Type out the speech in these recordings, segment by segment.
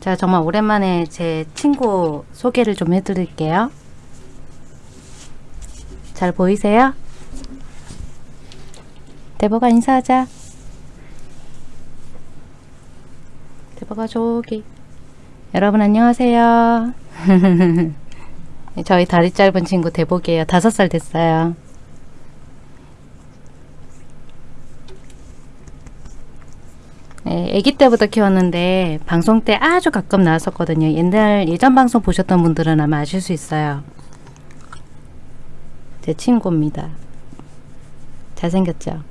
자, 정말 오랜만에 제 친구 소개를 좀 해드릴게요. 잘 보이세요? 대보가 인사하자. 대보가 저기. 여러분 안녕하세요. 저희 다리 짧은 친구 대복이에요. 다섯 살 됐어요. 아기 때부터 키웠는데 방송 때 아주 가끔 나왔었거든요. 옛날 예전 방송 보셨던 분들은 아마 아실 수 있어요. 제 친구입니다. 잘생겼죠?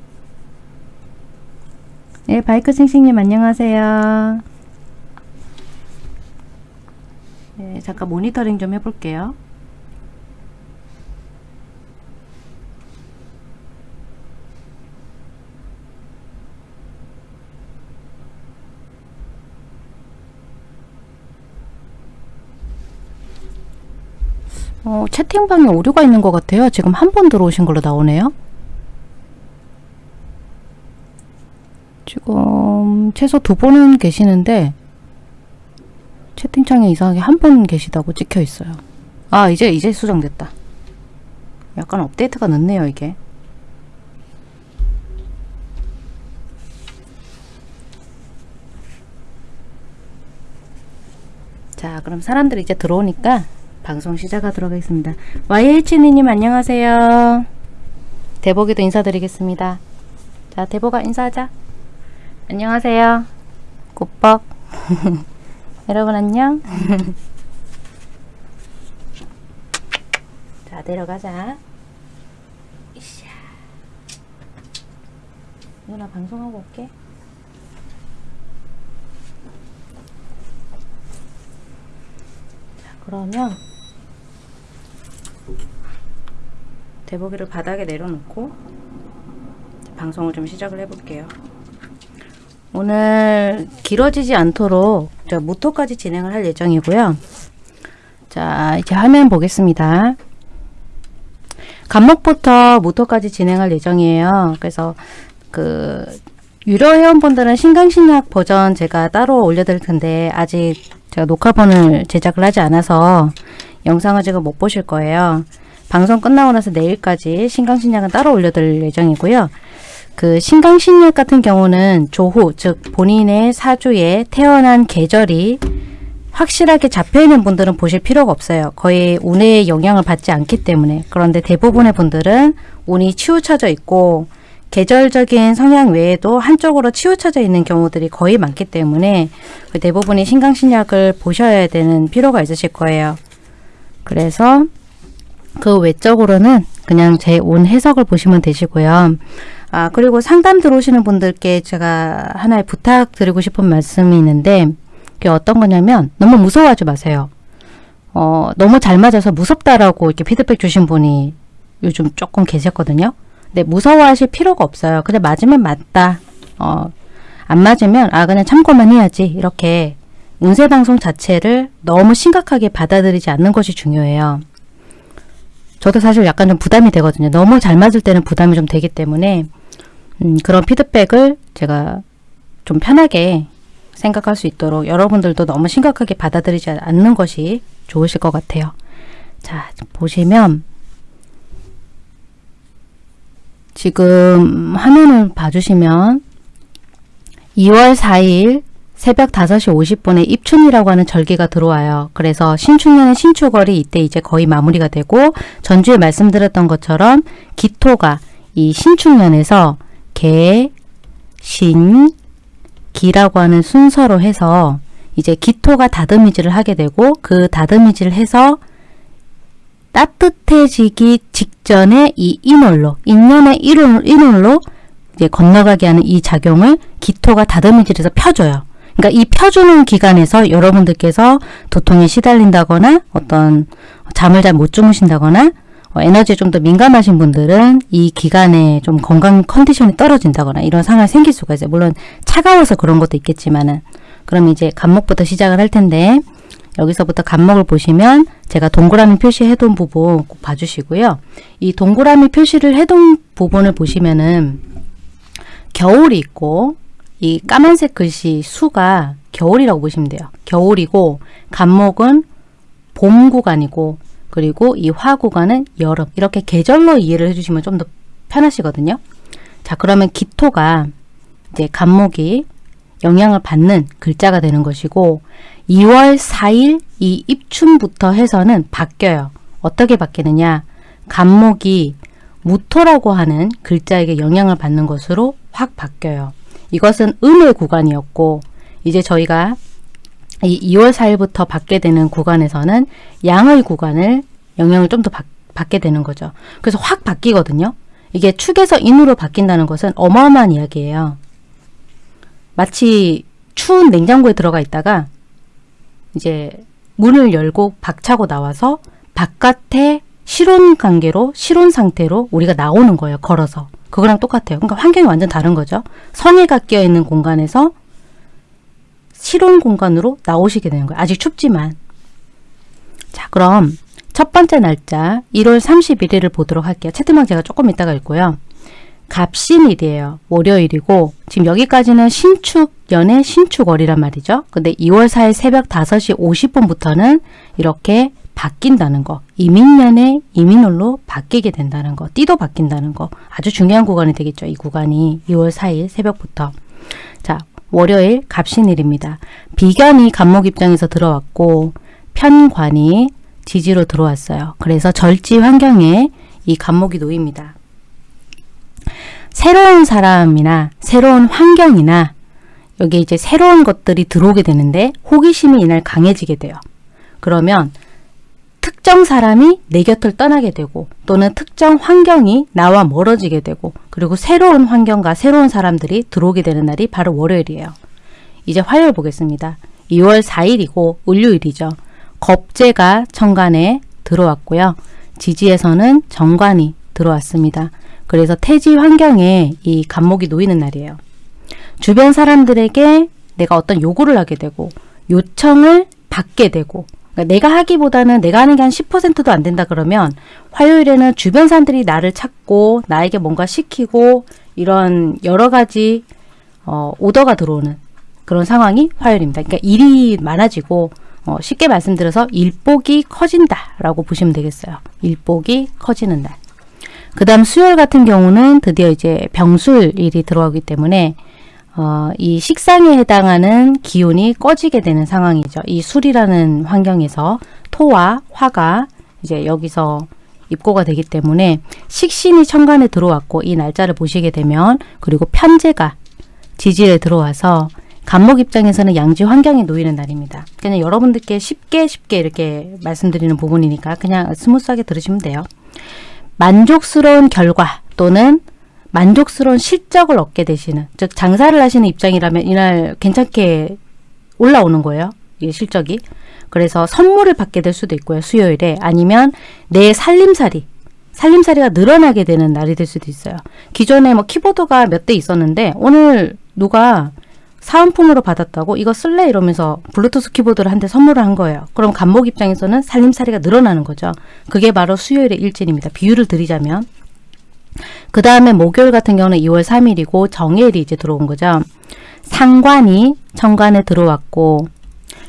네, 바이크 싱싱님 안녕하세요. 네, 잠깐 모니터링 좀 해볼게요. 어, 채팅방에 오류가 있는 것 같아요. 지금 한 번 들어오신 걸로 나오네요. 지금 최소 두 번은 계시는데 채팅창에 이상하게 한 번 계시다고 찍혀 있어요. 아 이제 이제 수정됐다. 약간 업데이트가 늦네요 이게. 자 그럼 사람들이 이제 들어오니까 방송 시작하도록 하겠습니다. YH님 안녕하세요. 대복이도 인사드리겠습니다. 자 대복아 인사하자. 안녕하세요. 굿벅. 여러분 안녕. 자 내려가자. 이샤. 누나 방송하고 올게. 자 그러면 대보기를 바닥에 내려놓고 방송을 좀 시작을 해볼게요. 오늘 길어지지 않도록 저 모토까지 진행을 할 예정이고요. 자 이제 화면 보겠습니다. 간목부터 모토까지 진행할 예정이에요. 그래서 그 유료 회원분들은 신강신약 버전 제가 따로 올려드릴 텐데 아직 제가 녹화본을 제작을 하지 않아서 영상을 지금 못 보실 거예요. 방송 끝나고 나서 내일까지 신강신약은 따로 올려드릴 예정이고요. 그 신강신약 같은 경우는 조후, 즉 본인의 사주에 태어난 계절이 확실하게 잡혀있는 분들은 보실 필요가 없어요. 거의 운의 영향을 받지 않기 때문에. 그런데 대부분의 분들은 운이 치우쳐져 있고 계절적인 성향 외에도 한쪽으로 치우쳐져 있는 경우들이 거의 많기 때문에 대부분이 신강신약을 보셔야 되는 필요가 있으실 거예요. 그래서 그 외적으로는 그냥 제 온 해석을 보시면 되시고요. 아 그리고 상담 들어오시는 분들께 제가 하나의 부탁드리고 싶은 말씀이 있는데 그게 어떤 거냐면 너무 무서워하지 마세요. 어 너무 잘 맞아서 무섭다라고 이렇게 피드백 주신 분이 요즘 조금 계셨거든요. 근데 무서워하실 필요가 없어요. 그냥 맞으면 맞다. 어, 안 맞으면 아 그냥 참고만 해야지. 이렇게 운세 방송 자체를 너무 심각하게 받아들이지 않는 것이 중요해요. 저도 사실 약간 좀 부담이 되거든요. 너무 잘 맞을 때는 부담이 좀 되기 때문에 음, 그런 피드백을 제가 좀 편하게 생각할 수 있도록 여러분들도 너무 심각하게 받아들이지 않는 것이 좋으실 것 같아요. 자, 보시면 지금 화면을 봐주시면 2월 4일 새벽 5시 50분에 입춘이라고 하는 절기가 들어와요. 그래서 신축년의 신축월이 이때 이제 거의 마무리가 되고 전주에 말씀드렸던 것처럼 기토가 이 신축년에서 개, 신, 기라고 하는 순서로 해서 이제 기토가 다듬이질을 하게 되고 그 다듬이질을 해서 따뜻해지기 직전에 이 인월로, 인년의 인월로 이제 건너가게 하는 이 작용을 기토가 다듬이질해서 펴줘요. 그러니까 이 펴주는 기간에서 여러분들께서 도통에 시달린다거나 어떤 잠을 잘 못 주무신다거나 어, 에너지에 좀 더 민감하신 분들은 이 기간에 좀 건강 컨디션이 떨어진다거나 이런 상황이 생길 수가 있어요. 물론 차가워서 그런 것도 있겠지만은 그럼 이제 간목부터 시작을 할 텐데 여기서부터 간목을 보시면 제가 동그라미 표시해둔 부분 꼭 봐주시고요. 이 동그라미 표시를 해둔 부분을 보시면은 겨울이 있고 이 까만색 글씨 수가 겨울이라고 보시면 돼요. 겨울이고 간목은 봄 구간이고 그리고 이 화 구간은 여름 이렇게 계절로 이해를 해주시면 좀 더 편하시거든요. 자 그러면 기토가 이제 간목이 영향을 받는 글자가 되는 것이고 2월 4일 이 입춘부터 해서는 바뀌어요. 어떻게 바뀌느냐 간목이 무토라고 하는 글자에게 영향을 받는 것으로 확 바뀌어요. 이것은 음의 구간이었고 이제 저희가 이 2월 4일부터 받게 되는 구간에서는 양의 구간을 영향을 좀 더 받게 되는 거죠. 그래서 확 바뀌거든요. 이게 축에서 인으로 바뀐다는 것은 어마어마한 이야기예요. 마치 추운 냉장고에 들어가 있다가 이제 문을 열고 박차고 나와서 바깥에 실온 관계로 실온 상태로 우리가 나오는 거예요. 걸어서. 그거랑 똑같아요. 그러니까 환경이 완전 다른 거죠. 성에가 끼어 있는 공간에서 실온 공간으로 나오시게 되는 거예요. 아직 춥지만. 자, 그럼 첫 번째 날짜 1월 31일을 보도록 할게요. 채팅방 제가 조금 이따가 읽고요. 갑신일이에요. 월요일이고 지금 여기까지는 신축 연의 신축월이란 말이죠. 근데 2월 4일 새벽 5시 50분부터는 이렇게 바뀐다는 거. 이민년의 이민월로 바뀌게 된다는 거. 띠도 바뀐다는 거. 아주 중요한 구간이 되겠죠. 이 구간이 2월 4일 새벽부터. 자, 월요일 갑신일입니다. 비견이 간목 입장에서 들어왔고 편관이 지지로 들어왔어요. 그래서 절지 환경에 이 간목이 놓입니다. 새로운 사람이나 새로운 환경이나 여기 이제 새로운 것들이 들어오게 되는데 호기심이 이날 강해지게 돼요. 그러면 특정 사람이 내 곁을 떠나게 되고 또는 특정 환경이 나와 멀어지게 되고 그리고 새로운 환경과 새로운 사람들이 들어오게 되는 날이 바로 월요일이에요. 이제 화요일 보겠습니다. 2월 4일이고 을요일이죠. 겁재가 천간에 들어왔고요. 지지에서는 정관이 들어왔습니다. 그래서 태지 환경에 이 간목이 놓이는 날이에요. 주변 사람들에게 내가 어떤 요구를 하게 되고 요청을 받게 되고 그러니까 내가 하기보다는 내가 하는 게 한 10%도 안 된다 그러면 화요일에는 주변 사람들이 나를 찾고 나에게 뭔가 시키고 이런 여러 가지 어, 오더가 들어오는 그런 상황이 화요일입니다. 그러니까 일이 많아지고 어, 쉽게 말씀드려서 일복이 커진다라고 보시면 되겠어요. 일복이 커지는 날. 그 다음 수요일 같은 경우는 드디어 이제 병술일이 들어가기 때문에 어, 이 식상에 해당하는 기운이 꺼지게 되는 상황이죠. 이 술이라는 환경에서 토와 화가 이제 여기서 입고가 되기 때문에 식신이 천간에 들어왔고 이 날짜를 보시게 되면 그리고 편재가 지지에 들어와서 갑목 입장에서는 양지 환경에 놓이는 날입니다. 그냥 여러분들께 쉽게 쉽게 이렇게 말씀드리는 부분이니까 그냥 스무스하게 들으시면 돼요. 만족스러운 결과 또는 만족스러운 실적을 얻게 되시는 즉 장사를 하시는 입장이라면 이날 괜찮게 올라오는 거예요. 이 실적이. 그래서 선물을 받게 될 수도 있고요. 수요일에 아니면 내 살림살이 살림살이가 늘어나게 되는 날이 될 수도 있어요. 기존에 뭐 키보드가 몇 대 있었는데 오늘 누가 사은품으로 받았다고 이거 쓸래 이러면서 블루투스 키보드를 한 대 선물을 한 거예요. 그럼 간목 입장에서는 살림살이가 늘어나는 거죠. 그게 바로 수요일의 일진입니다. 비유를 드리자면 그 다음에 목요일 같은 경우는 2월 3일이고 정일이 이제 들어온 거죠. 상관이 천간에 들어왔고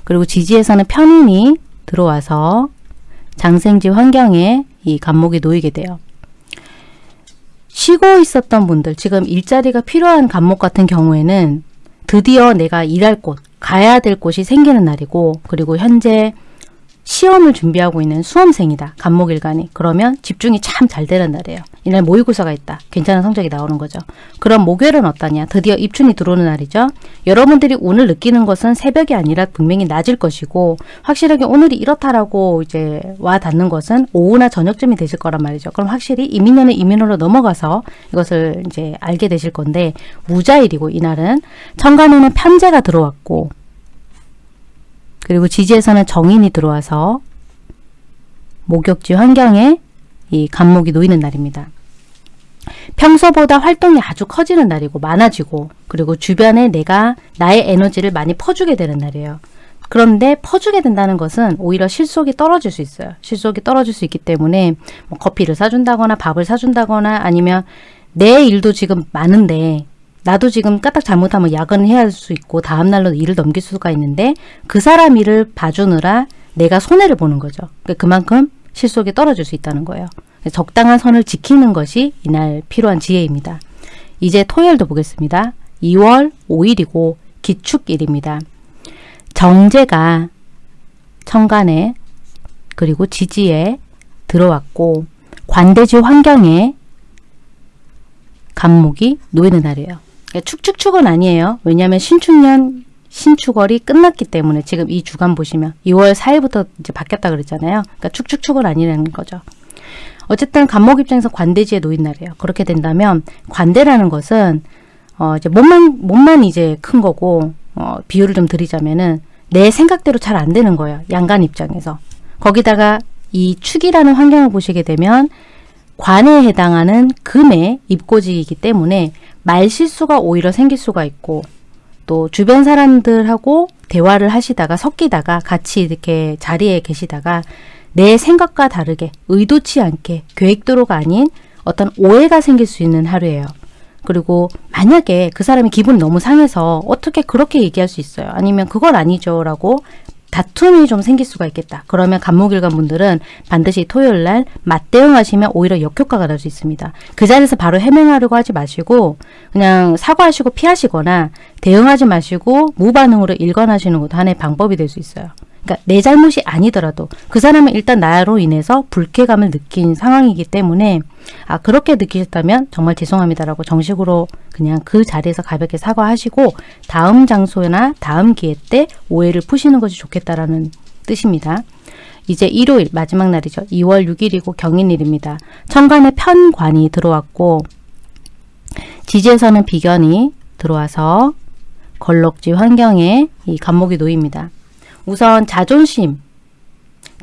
그리고 지지에서는 편인이 들어와서 장생지 환경에 이 간목이 놓이게 돼요. 쉬고 있었던 분들 지금 일자리가 필요한 간목 같은 경우에는 드디어 내가 일할 곳, 가야 될 곳이 생기는 날이고 그리고 현재 시험을 준비하고 있는 수험생이다. 간목일간이. 그러면 집중이 참 잘 되는 날이에요. 이날 모의고사가 있다. 괜찮은 성적이 나오는 거죠. 그럼 목요일은 어떠냐? 드디어 입춘이 들어오는 날이죠. 여러분들이 오늘 느끼는 것은 새벽이 아니라 분명히 낮일 것이고 확실하게 오늘이 이렇다라고 이제 와 닿는 것은 오후나 저녁쯤이 되실 거란 말이죠. 그럼 확실히 이민년은 이민으로 넘어가서 이것을 이제 알게 되실 건데 무자일이고 이날은 천간에는 편제가 들어왔고 그리고 지지에서는 정인이 들어와서 목욕지 환경에 이 간목이 놓이는 날입니다. 평소보다 활동이 아주 커지는 날이고 많아지고 그리고 주변에 내가 나의 에너지를 많이 퍼주게 되는 날이에요. 그런데 퍼주게 된다는 것은 오히려 실속이 떨어질 수 있어요. 실속이 떨어질 수 있기 때문에 뭐 커피를 사준다거나 밥을 사준다거나 아니면 내 일도 지금 많은데 나도 지금 까딱 잘못하면 야근을 해야 할 수 있고 다음날로 일을 넘길 수가 있는데 그 사람 일을 봐주느라 내가 손해를 보는 거죠. 그러니까 그만큼 실속이 떨어질 수 있다는 거예요. 적당한 선을 지키는 것이 이날 필요한 지혜입니다. 이제 토요일도 보겠습니다. 2월 5일이고 기축일입니다. 정제가 천간에 그리고 지지에 들어왔고 관대지 환경에 간목이 놓이는 날이에요. 그러니까 축축축은 아니에요. 왜냐하면 신축년 신축월이 끝났기 때문에 지금 이 주간 보시면 2월 4일부터 이제 바뀌었다 그랬잖아요. 그러니까 축축축은 아니라는 거죠. 어쨌든 간목 입장에서 관대지에 놓인 날이에요. 그렇게 된다면 관대라는 것은 어 이제 몸만 몸만 이제 큰 거고 어 비유를 좀 드리자면은 내 생각대로 잘 안 되는 거예요. 양간 입장에서. 거기다가 이 축이라는 환경을 보시게 되면 관에 해당하는 금의 입고지이기 때문에 말 실수가 오히려 생길 수가 있고 또 주변 사람들하고 대화를 하시다가 섞이다가 같이 이렇게 자리에 계시다가 내 생각과 다르게 의도치 않게 계획대로가 아닌 어떤 오해가 생길 수 있는 하루예요. 그리고 만약에 그 사람이 기분이 너무 상해서 어떻게 그렇게 얘기할 수 있어요. 아니면 그건 아니죠 라고 다툼이 좀 생길 수가 있겠다. 그러면 간목일관 분들은 반드시 토요일 날 맞대응하시면 오히려 역효과가 날 수 있습니다. 그 자리에서 바로 해명하려고 하지 마시고 그냥 사과하시고 피하시거나 대응하지 마시고 무반응으로 일관하시는 것도 하나의 방법이 될 수 있어요. 그러니까 내 잘못이 아니더라도 그 사람은 일단 나로 인해서 불쾌감을 느낀 상황이기 때문에 아 그렇게 느끼셨다면 정말 죄송합니다라고 정식으로 그냥 그 자리에서 가볍게 사과하시고 다음 장소나 다음 기회 때 오해를 푸시는 것이 좋겠다라는 뜻입니다. 이제 일요일 마지막 날이죠. 2월 6일이고 경인일입니다. 천간에 편관이 들어왔고 지지에서는 비견이 들어와서 걸럭지 환경에 이 간목이 놓입니다. 우선 자존심,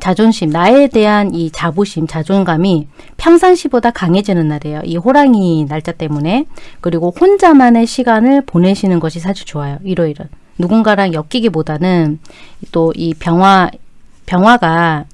자존심, 나에 대한 이 자부심, 자존감이 평상시보다 강해지는 날이에요. 이 호랑이 날짜 때문에. 그리고 혼자만의 시간을 보내시는 것이 사실 좋아요. 일요일은. 누군가랑 엮이기보다는 또 이 병화, 병화가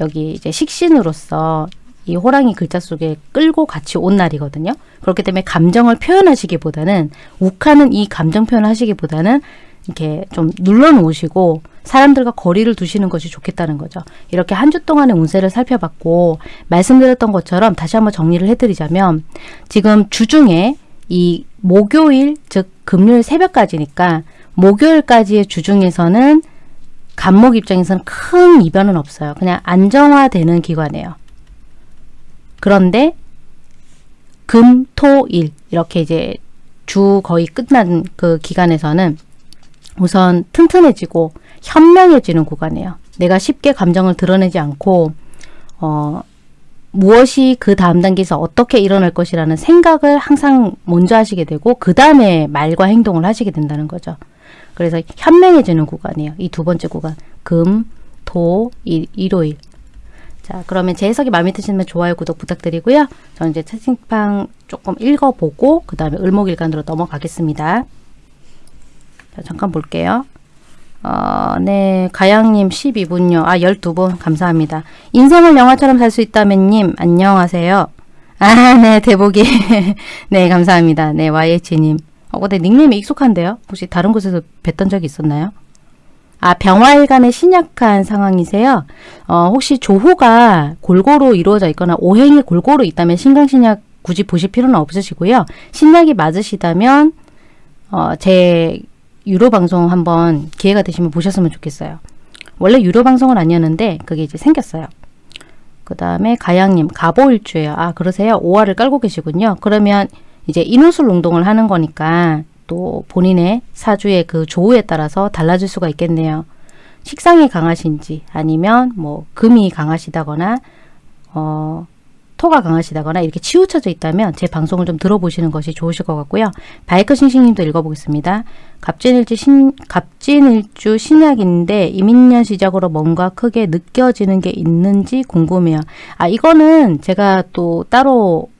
여기 이제 식신으로서 이 호랑이 글자 속에 끌고 같이 온 날이거든요. 그렇기 때문에 감정을 표현하시기보다는 욱하는 이 감정 표현을 하시기보다는 이렇게 좀 눌러 놓으시고 사람들과 거리를 두시는 것이 좋겠다는 거죠. 이렇게 한 주 동안의 운세를 살펴봤고 말씀드렸던 것처럼 다시 한번 정리를 해드리자면 지금 주중에 이 목요일 즉 금요일 새벽까지니까 목요일까지의 주중에서는 간목 입장에서는 큰 이변은 없어요. 그냥 안정화되는 기관이에요. 그런데 금, 토, 일 이렇게 이제 주 거의 끝난 그 기간에서는 우선 튼튼해지고 현명해지는 구간이에요. 내가 쉽게 감정을 드러내지 않고 어, 무엇이 그 다음 단계에서 어떻게 일어날 것이라는 생각을 항상 먼저 하시게 되고 그 다음에 말과 행동을 하시게 된다는 거죠. 그래서 현명해지는 구간이에요. 이 두 번째 구간. 금, 토, 일, 일요일. 자, 그러면 제 해석이 마음에 드시면 좋아요, 구독 부탁드리고요. 저는 이제 채팅방 조금 읽어보고 그 다음에 을목일간으로 넘어가겠습니다. 자, 잠깐 볼게요. 어, 네, 가양님 12분요. 아, 12분. 감사합니다. 인생을 영화처럼 살 수 있다면님, 안녕하세요. 아, 네, 대복이. 네, 감사합니다. 네, YH님. 어, 근데 닉네임이 익숙한데요? 혹시 다른 곳에서 뵀던 적이 있었나요? 아, 병화일간에 신약한 상황이세요? 어, 혹시 조호가 골고루 이루어져 있거나 오행이 골고루 있다면 신강신약 굳이 보실 필요는 없으시고요. 신약이 맞으시다면 어, 제 유료 방송 한번 기회가 되시면 보셨으면 좋겠어요. 원래 유료 방송은 아니었는데 그게 이제 생겼어요. 그 다음에 가양님 가보일주예요. 아 그러세요? 오화를 깔고 계시군요. 그러면 이제 인후술 운동을 하는 거니까 또 본인의 사주의 그 조우에 따라서 달라질 수가 있겠네요. 식상이 강하신지 아니면 뭐 금이 강하시다거나 어 토가 강하시다거나 이렇게 치우쳐져 있다면 제 방송을 좀 들어보시는 것이 좋으실 것 같고요. 바이크 싱싱님도 읽어보겠습니다. 갑진일주 신 갑진일주 신약인데 이민년 시작으로 뭔가 크게 느껴지는 게 있는지 궁금해요. 아 이거는 제가 또 따로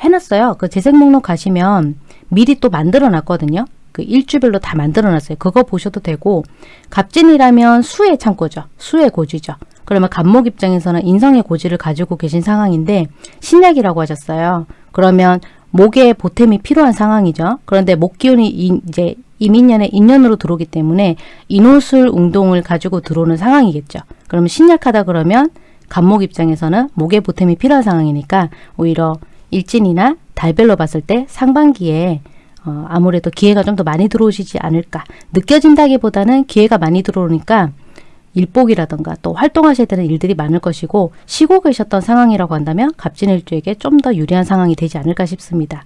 해놨어요. 그 재생 목록 가시면 미리 또 만들어 놨거든요. 그 일주별로 다 만들어 놨어요. 그거 보셔도 되고 갑진이라면 수의 창고죠. 수의 고지죠. 그러면 간목 입장에서는 인성의 고지를 가지고 계신 상황인데 신약이라고 하셨어요. 그러면 목에 보탬이 필요한 상황이죠. 그런데 목 기운이 이, 이제 이민년의 인년으로 들어오기 때문에 인호술 운동을 가지고 들어오는 상황이겠죠. 그러면 신약하다 그러면 간목 입장에서는 목에 보탬이 필요한 상황이니까 오히려 일진이나 달별로 봤을 때 상반기에 어, 아무래도 기회가 좀 더 많이 들어오시지 않을까 느껴진다기보다는 기회가 많이 들어오니까 일복이라던가 또 활동하셔야 되는 일들이 많을 것이고 쉬고 계셨던 상황이라고 한다면 갑진일주에게 좀 더 유리한 상황이 되지 않을까 싶습니다.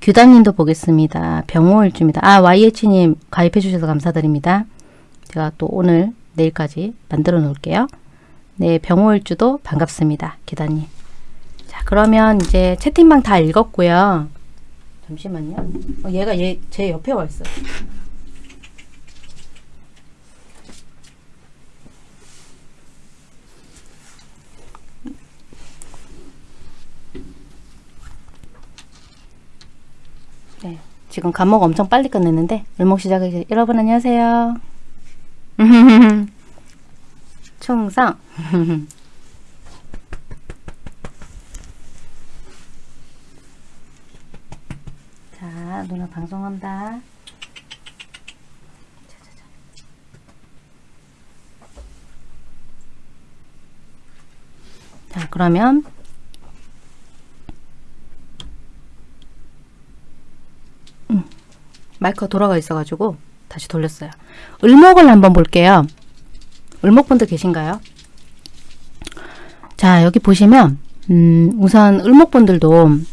규단님도 보겠습니다. 병호일주입니다. 아 YH님 가입해 주셔서 감사드립니다. 제가 또 오늘 내일까지 만들어 놓을게요. 네 병호일주도 반갑습니다. 기다님. 자 그러면 이제 채팅방 다 읽었고요. 잠시만요. 어, 얘가 얘 제 옆에 와 있어요. 네, 지금 감목 엄청 빨리 끝냈는데 을목 시작하기 여러분 안녕하세요. 충성 자 누나 방송한다. 자 그러면 마이크가 돌아가 있어 가지고 다시 돌렸어요. 을목을 한번 볼게요. 을목분들 계신가요? 자 여기 보시면 음, 우선 을목분들도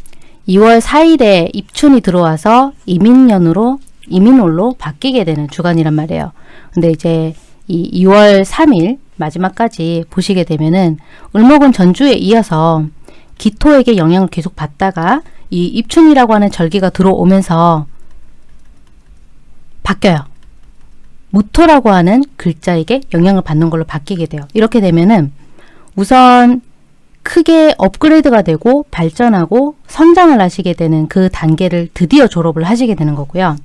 2월 4일에 입춘이 들어와서 이민년으로 이민월로 바뀌게 되는 주간이란 말이에요. 근데 이제 이 2월 3일 마지막까지 보시게 되면은 을목은 전주에 이어서 기토에게 영향을 계속 받다가 이 입춘이라고 하는 절기가 들어오면서 바뀌어요. 무토라고 하는 글자에게 영향을 받는 걸로 바뀌게 돼요. 이렇게 되면은 우선 크게 업그레이드가 되고 발전하고 성장을 하시게 되는 그 단계를 드디어 졸업을 하시게 되는 거고요.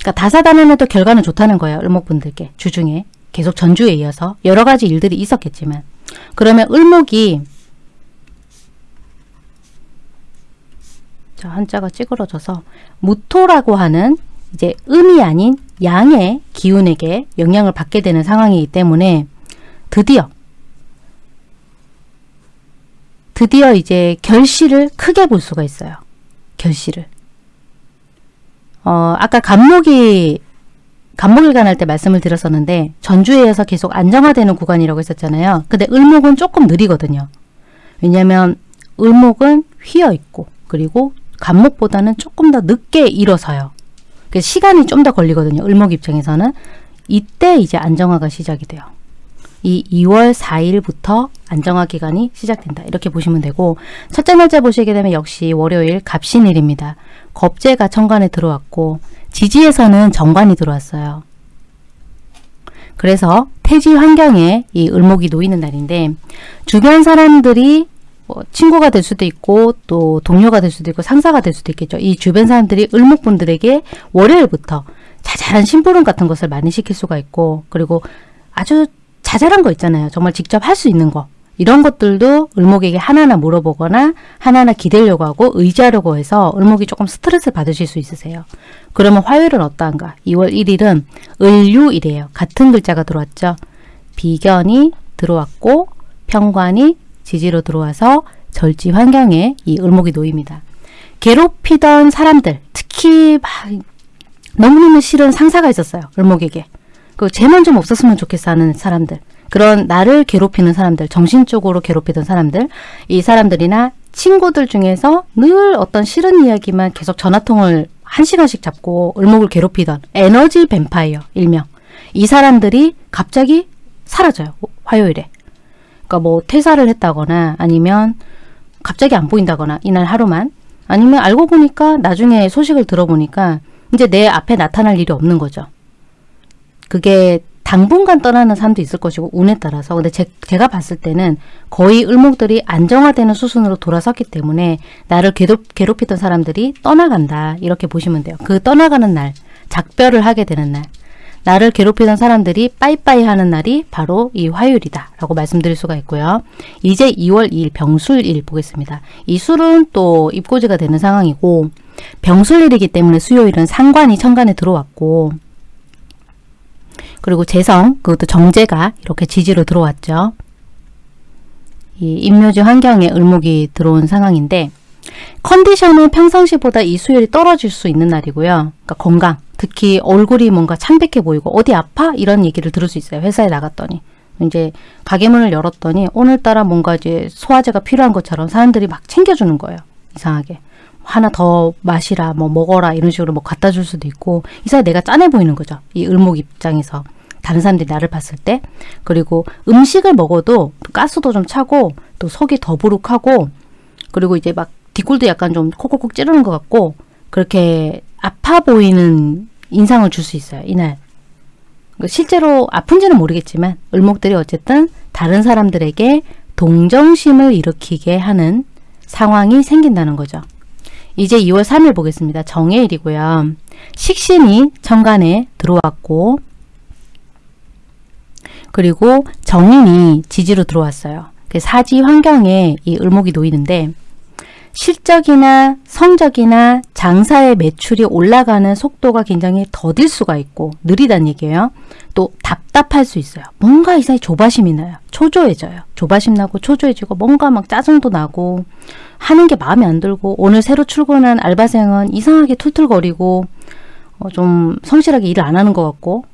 그러니까 다사다난해도 결과는 좋다는 거예요. 을목분들께 주중에 계속 전주에 이어서 여러 가지 일들이 있었겠지만 그러면 을목이 자, 한자가 찌그러져서 무토라고 하는 이제 음이 아닌 양의 기운에게 영향을 받게 되는 상황이기 때문에 드디어 드디어 이제 결실을 크게 볼 수가 있어요. 결실을. 어, 아까 간목이 간목일간 할 때 말씀을 드렸었는데 전주에서 계속 안정화되는 구간이라고 했었잖아요. 근데 을목은 조금 느리거든요. 왜냐하면 을목은 휘어 있고 그리고 간목보다는 조금 더 늦게 일어서요. 시간이 좀 더 걸리거든요. 을목 입장에서는 이때 이제 안정화가 시작이 돼요. 이 2월 4일부터 안정화 기간이 시작된다. 이렇게 보시면 되고 첫째 날짜 보시게 되면 역시 월요일 갑신일입니다. 겁재가 천간에 들어왔고 지지에서는 정관이 들어왔어요. 그래서 태지 환경에 이 을목이 놓이는 날인데 주변 사람들이 뭐 친구가 될 수도 있고 또 동료가 될 수도 있고 상사가 될 수도 있겠죠. 이 주변 사람들이 을목분들에게 월요일부터 자잘한 심부름 같은 것을 많이 시킬 수가 있고 그리고 아주 자잘한 거 있잖아요. 정말 직접 할 수 있는 거. 이런 것들도 을목에게 하나하나 물어보거나 하나하나 기대려고 하고 의지하려고 해서 을목이 조금 스트레스 받으실 수 있으세요. 그러면 화요일은 어떠한가? 2월 1일은 을유일이에요. 같은 글자가 들어왔죠. 비견이 들어왔고 평관이 지지로 들어와서 절지 환경에 이 을목이 놓입니다. 괴롭히던 사람들, 특히 막 너무너무 싫은 상사가 있었어요. 을목에게. 그 쟤만 좀 없었으면 좋겠어 하는 사람들. 그런 나를 괴롭히는 사람들, 정신적으로 괴롭히던 사람들, 이 사람들이나 친구들 중에서 늘 어떤 싫은 이야기만 계속 전화통을 한 시간씩 잡고 을목을 괴롭히던 에너지 뱀파이어 일명. 이 사람들이 갑자기 사라져요. 화요일에. 그러니까 뭐 퇴사를 했다거나 아니면 갑자기 안 보인다거나 이날 하루만 아니면 알고 보니까 나중에 소식을 들어보니까 이제 내 앞에 나타날 일이 없는 거죠. 그게 당분간 떠나는 사람도 있을 것이고 운에 따라서 근데 제, 제가 봤을 때는 거의 을목들이 안정화되는 수순으로 돌아섰기 때문에 나를 괴롭, 괴롭히던 사람들이 떠나간다 이렇게 보시면 돼요. 그 떠나가는 날 작별을 하게 되는 날 나를 괴롭히던 사람들이 빠이빠이 하는 날이 바로 이 화요일이다 라고 말씀드릴 수가 있고요. 이제 2월 2일 병술일 보겠습니다. 이 술은 또 입고지가 되는 상황이고 병술일이기 때문에 수요일은 상관이 천간에 들어왔고 그리고 재성 그것도 정제가 이렇게 지지로 들어왔죠. 이 임묘지 환경에 을목이 들어온 상황인데 컨디션은 평상시보다 이 수요일이 떨어질 수 있는 날이고요. 그러니까 건강, 특히 얼굴이 뭔가 창백해 보이고 어디 아파? 이런 얘기를 들을 수 있어요. 회사에 나갔더니. 이제 가게 문을 열었더니 오늘따라 뭔가 이제 소화제가 필요한 것처럼 사람들이 막 챙겨주는 거예요. 이상하게. 하나 더 마시라, 뭐 먹어라 이런 식으로 뭐 갖다 줄 수도 있고 이사에 내가 짠해 보이는 거죠. 이 을목 입장에서. 다른 사람들이 나를 봤을 때 그리고 음식을 먹어도 가스도 좀 차고 또 속이 더부룩하고 그리고 이제 막 뒷골도 약간 좀 콕콕콕 찌르는 것 같고 그렇게 아파 보이는 인상을 줄 수 있어요. 이날. 그 실제로 아픈지는 모르겠지만 을목들이 어쨌든 다른 사람들에게 동정심을 일으키게 하는 상황이 생긴다는 거죠. 이제 2월 3일 보겠습니다. 정해일이고요. 식신이 천간에 들어왔고 그리고 정인이 지지로 들어왔어요. 그 사지 환경에 이 을목이 놓이는데 실적이나 성적이나 장사의 매출이 올라가는 속도가 굉장히 더딜 수가 있고 느리다는 얘기예요. 또 답답할 수 있어요. 뭔가 이상히 조바심이 나요. 초조해져요. 조바심 나고 초조해지고 뭔가 막 짜증도 나고 하는 게 마음에 안 들고 오늘 새로 출근한 알바생은 이상하게 툴툴거리고 어, 좀 성실하게 일을 안 하는 것 같고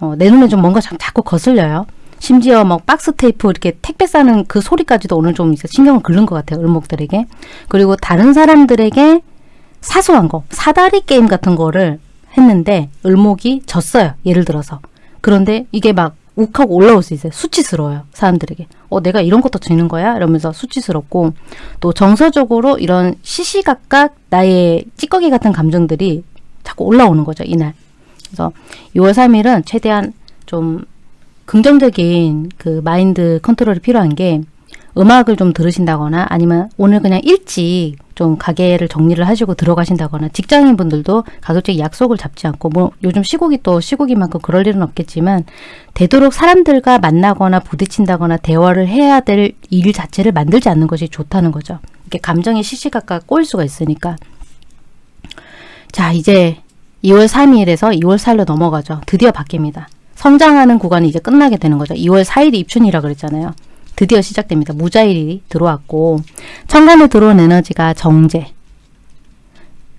어, 내 눈에 좀 뭔가 자꾸 거슬려요. 심지어 뭐 박스 테이프 이렇게 택배 싸는 그 소리까지도 오늘 좀 신경을 긁는 것 같아요. 을목들에게. 그리고 다른 사람들에게 사소한 거, 사다리 게임 같은 거를 했는데 을목이 졌어요. 예를 들어서. 그런데 이게 막 욱하고 올라올 수 있어요. 수치스러워요. 사람들에게. 어, 내가 이런 것도 지는 거야? 이러면서 수치스럽고 또 정서적으로 이런 시시각각 나의 찌꺼기 같은 감정들이 자꾸 올라오는 거죠. 이날. 그래서 6월 3일은 최대한 좀 긍정적인 그 마인드 컨트롤이 필요한 게 음악을 좀 들으신다거나 아니면 오늘 그냥 일찍 좀 가게를 정리를 하시고 들어가신다거나 직장인 분들도 가급적 약속을 잡지 않고 뭐 요즘 시국이 또 시국이만큼 그럴 일은 없겠지만 되도록 사람들과 만나거나 부딪힌다거나 대화를 해야 될 일 자체를 만들지 않는 것이 좋다는 거죠. 이렇게 감정이 시시각각 꼬일 수가 있으니까 자 이제 2월 3일에서 2월 4일로 넘어가죠. 드디어 바뀝니다. 성장하는 구간이 이제 끝나게 되는 거죠. 2월 4일이 입춘이라 그랬잖아요. 드디어 시작됩니다. 무자일이 들어왔고 천간에 들어온 에너지가 정제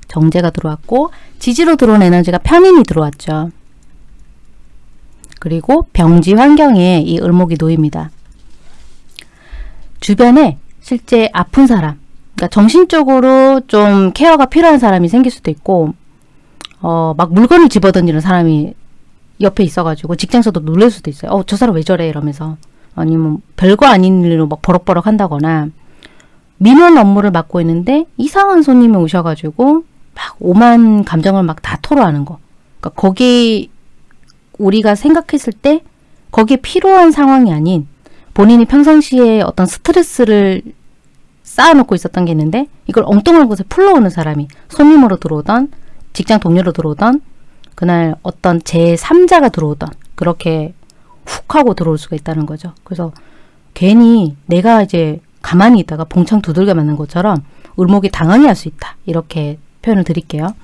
정제가 들어왔고 지지로 들어온 에너지가 편인이 들어왔죠. 그리고 병지 환경에 이 을목이 놓입니다. 주변에 실제 아픈 사람 그러니까 정신적으로 좀 케어가 필요한 사람이 생길 수도 있고 어, 막 물건을 집어던지는 사람이 옆에 있어가지고 직장에서도 놀랄 수도 있어요. 어, 저 사람 왜 저래? 이러면서. 아니면 별거 아닌 일로 막 버럭버럭 한다거나 민원 업무를 맡고 있는데 이상한 손님이 오셔가지고 막 오만 감정을 막 다 토로하는 거. 그러니까 거기 우리가 생각했을 때 거기에 필요한 상황이 아닌 본인이 평상시에 어떤 스트레스를 쌓아놓고 있었던 게 있는데 이걸 엉뚱한 곳에 풀러오는 사람이 손님으로 들어오던 직장 동료로 들어오던 그날 어떤 제3자가 들어오던 그렇게 훅 하고 들어올 수가 있다는 거죠. 그래서 괜히 내가 이제 가만히 있다가 봉창 두들겨 맞는 것처럼 울목이 당황해 할수 있다. 이렇게 표현을 드릴게요.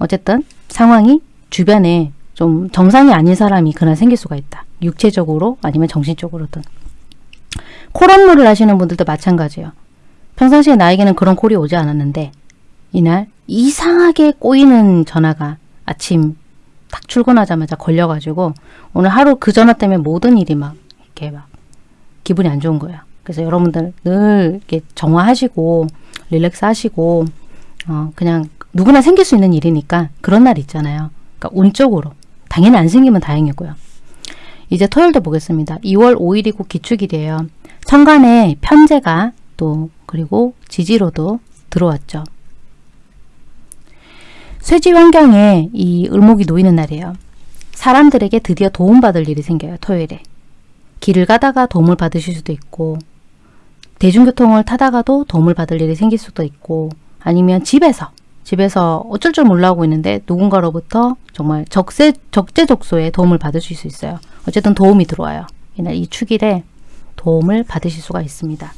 어쨌든 상황이 주변에 좀 정상이 아닌 사람이 그날 생길 수가 있다. 육체적으로 아니면 정신적으로든. 콜 업무를 하시는 분들도 마찬가지예요. 평상시에 나에게는 그런 콜이 오지 않았는데 이날 이상하게 꼬이는 전화가 아침 딱 출근하자마자 걸려가지고 오늘 하루 그 전화 때문에 모든 일이 막 이렇게 막 기분이 안 좋은 거예요. 그래서 여러분들 늘 이렇게 정화하시고 릴렉스 하시고 어 그냥 누구나 생길 수 있는 일이니까 그런 날 있잖아요. 그러니까 운 쪽으로 당연히 안 생기면 다행이고요. 이제 토요일도 보겠습니다. 2월 5일이고 기축일이에요. 천간에 편제가 또 그리고 지지로도 들어왔죠. 쇠지 환경에 이 을목이 놓이는 날이에요. 사람들에게 드디어 도움받을 일이 생겨요. 토요일에. 길을 가다가 도움을 받으실 수도 있고 대중교통을 타다가도 도움을 받을 일이 생길 수도 있고 아니면 집에서 집에서 어쩔 줄 몰라 하고 있는데 누군가로부터 정말 적세, 적재적소에 도움을 받으실 수 있어요. 어쨌든 도움이 들어와요. 이날 이 축일에 도움을 받으실 수가 있습니다.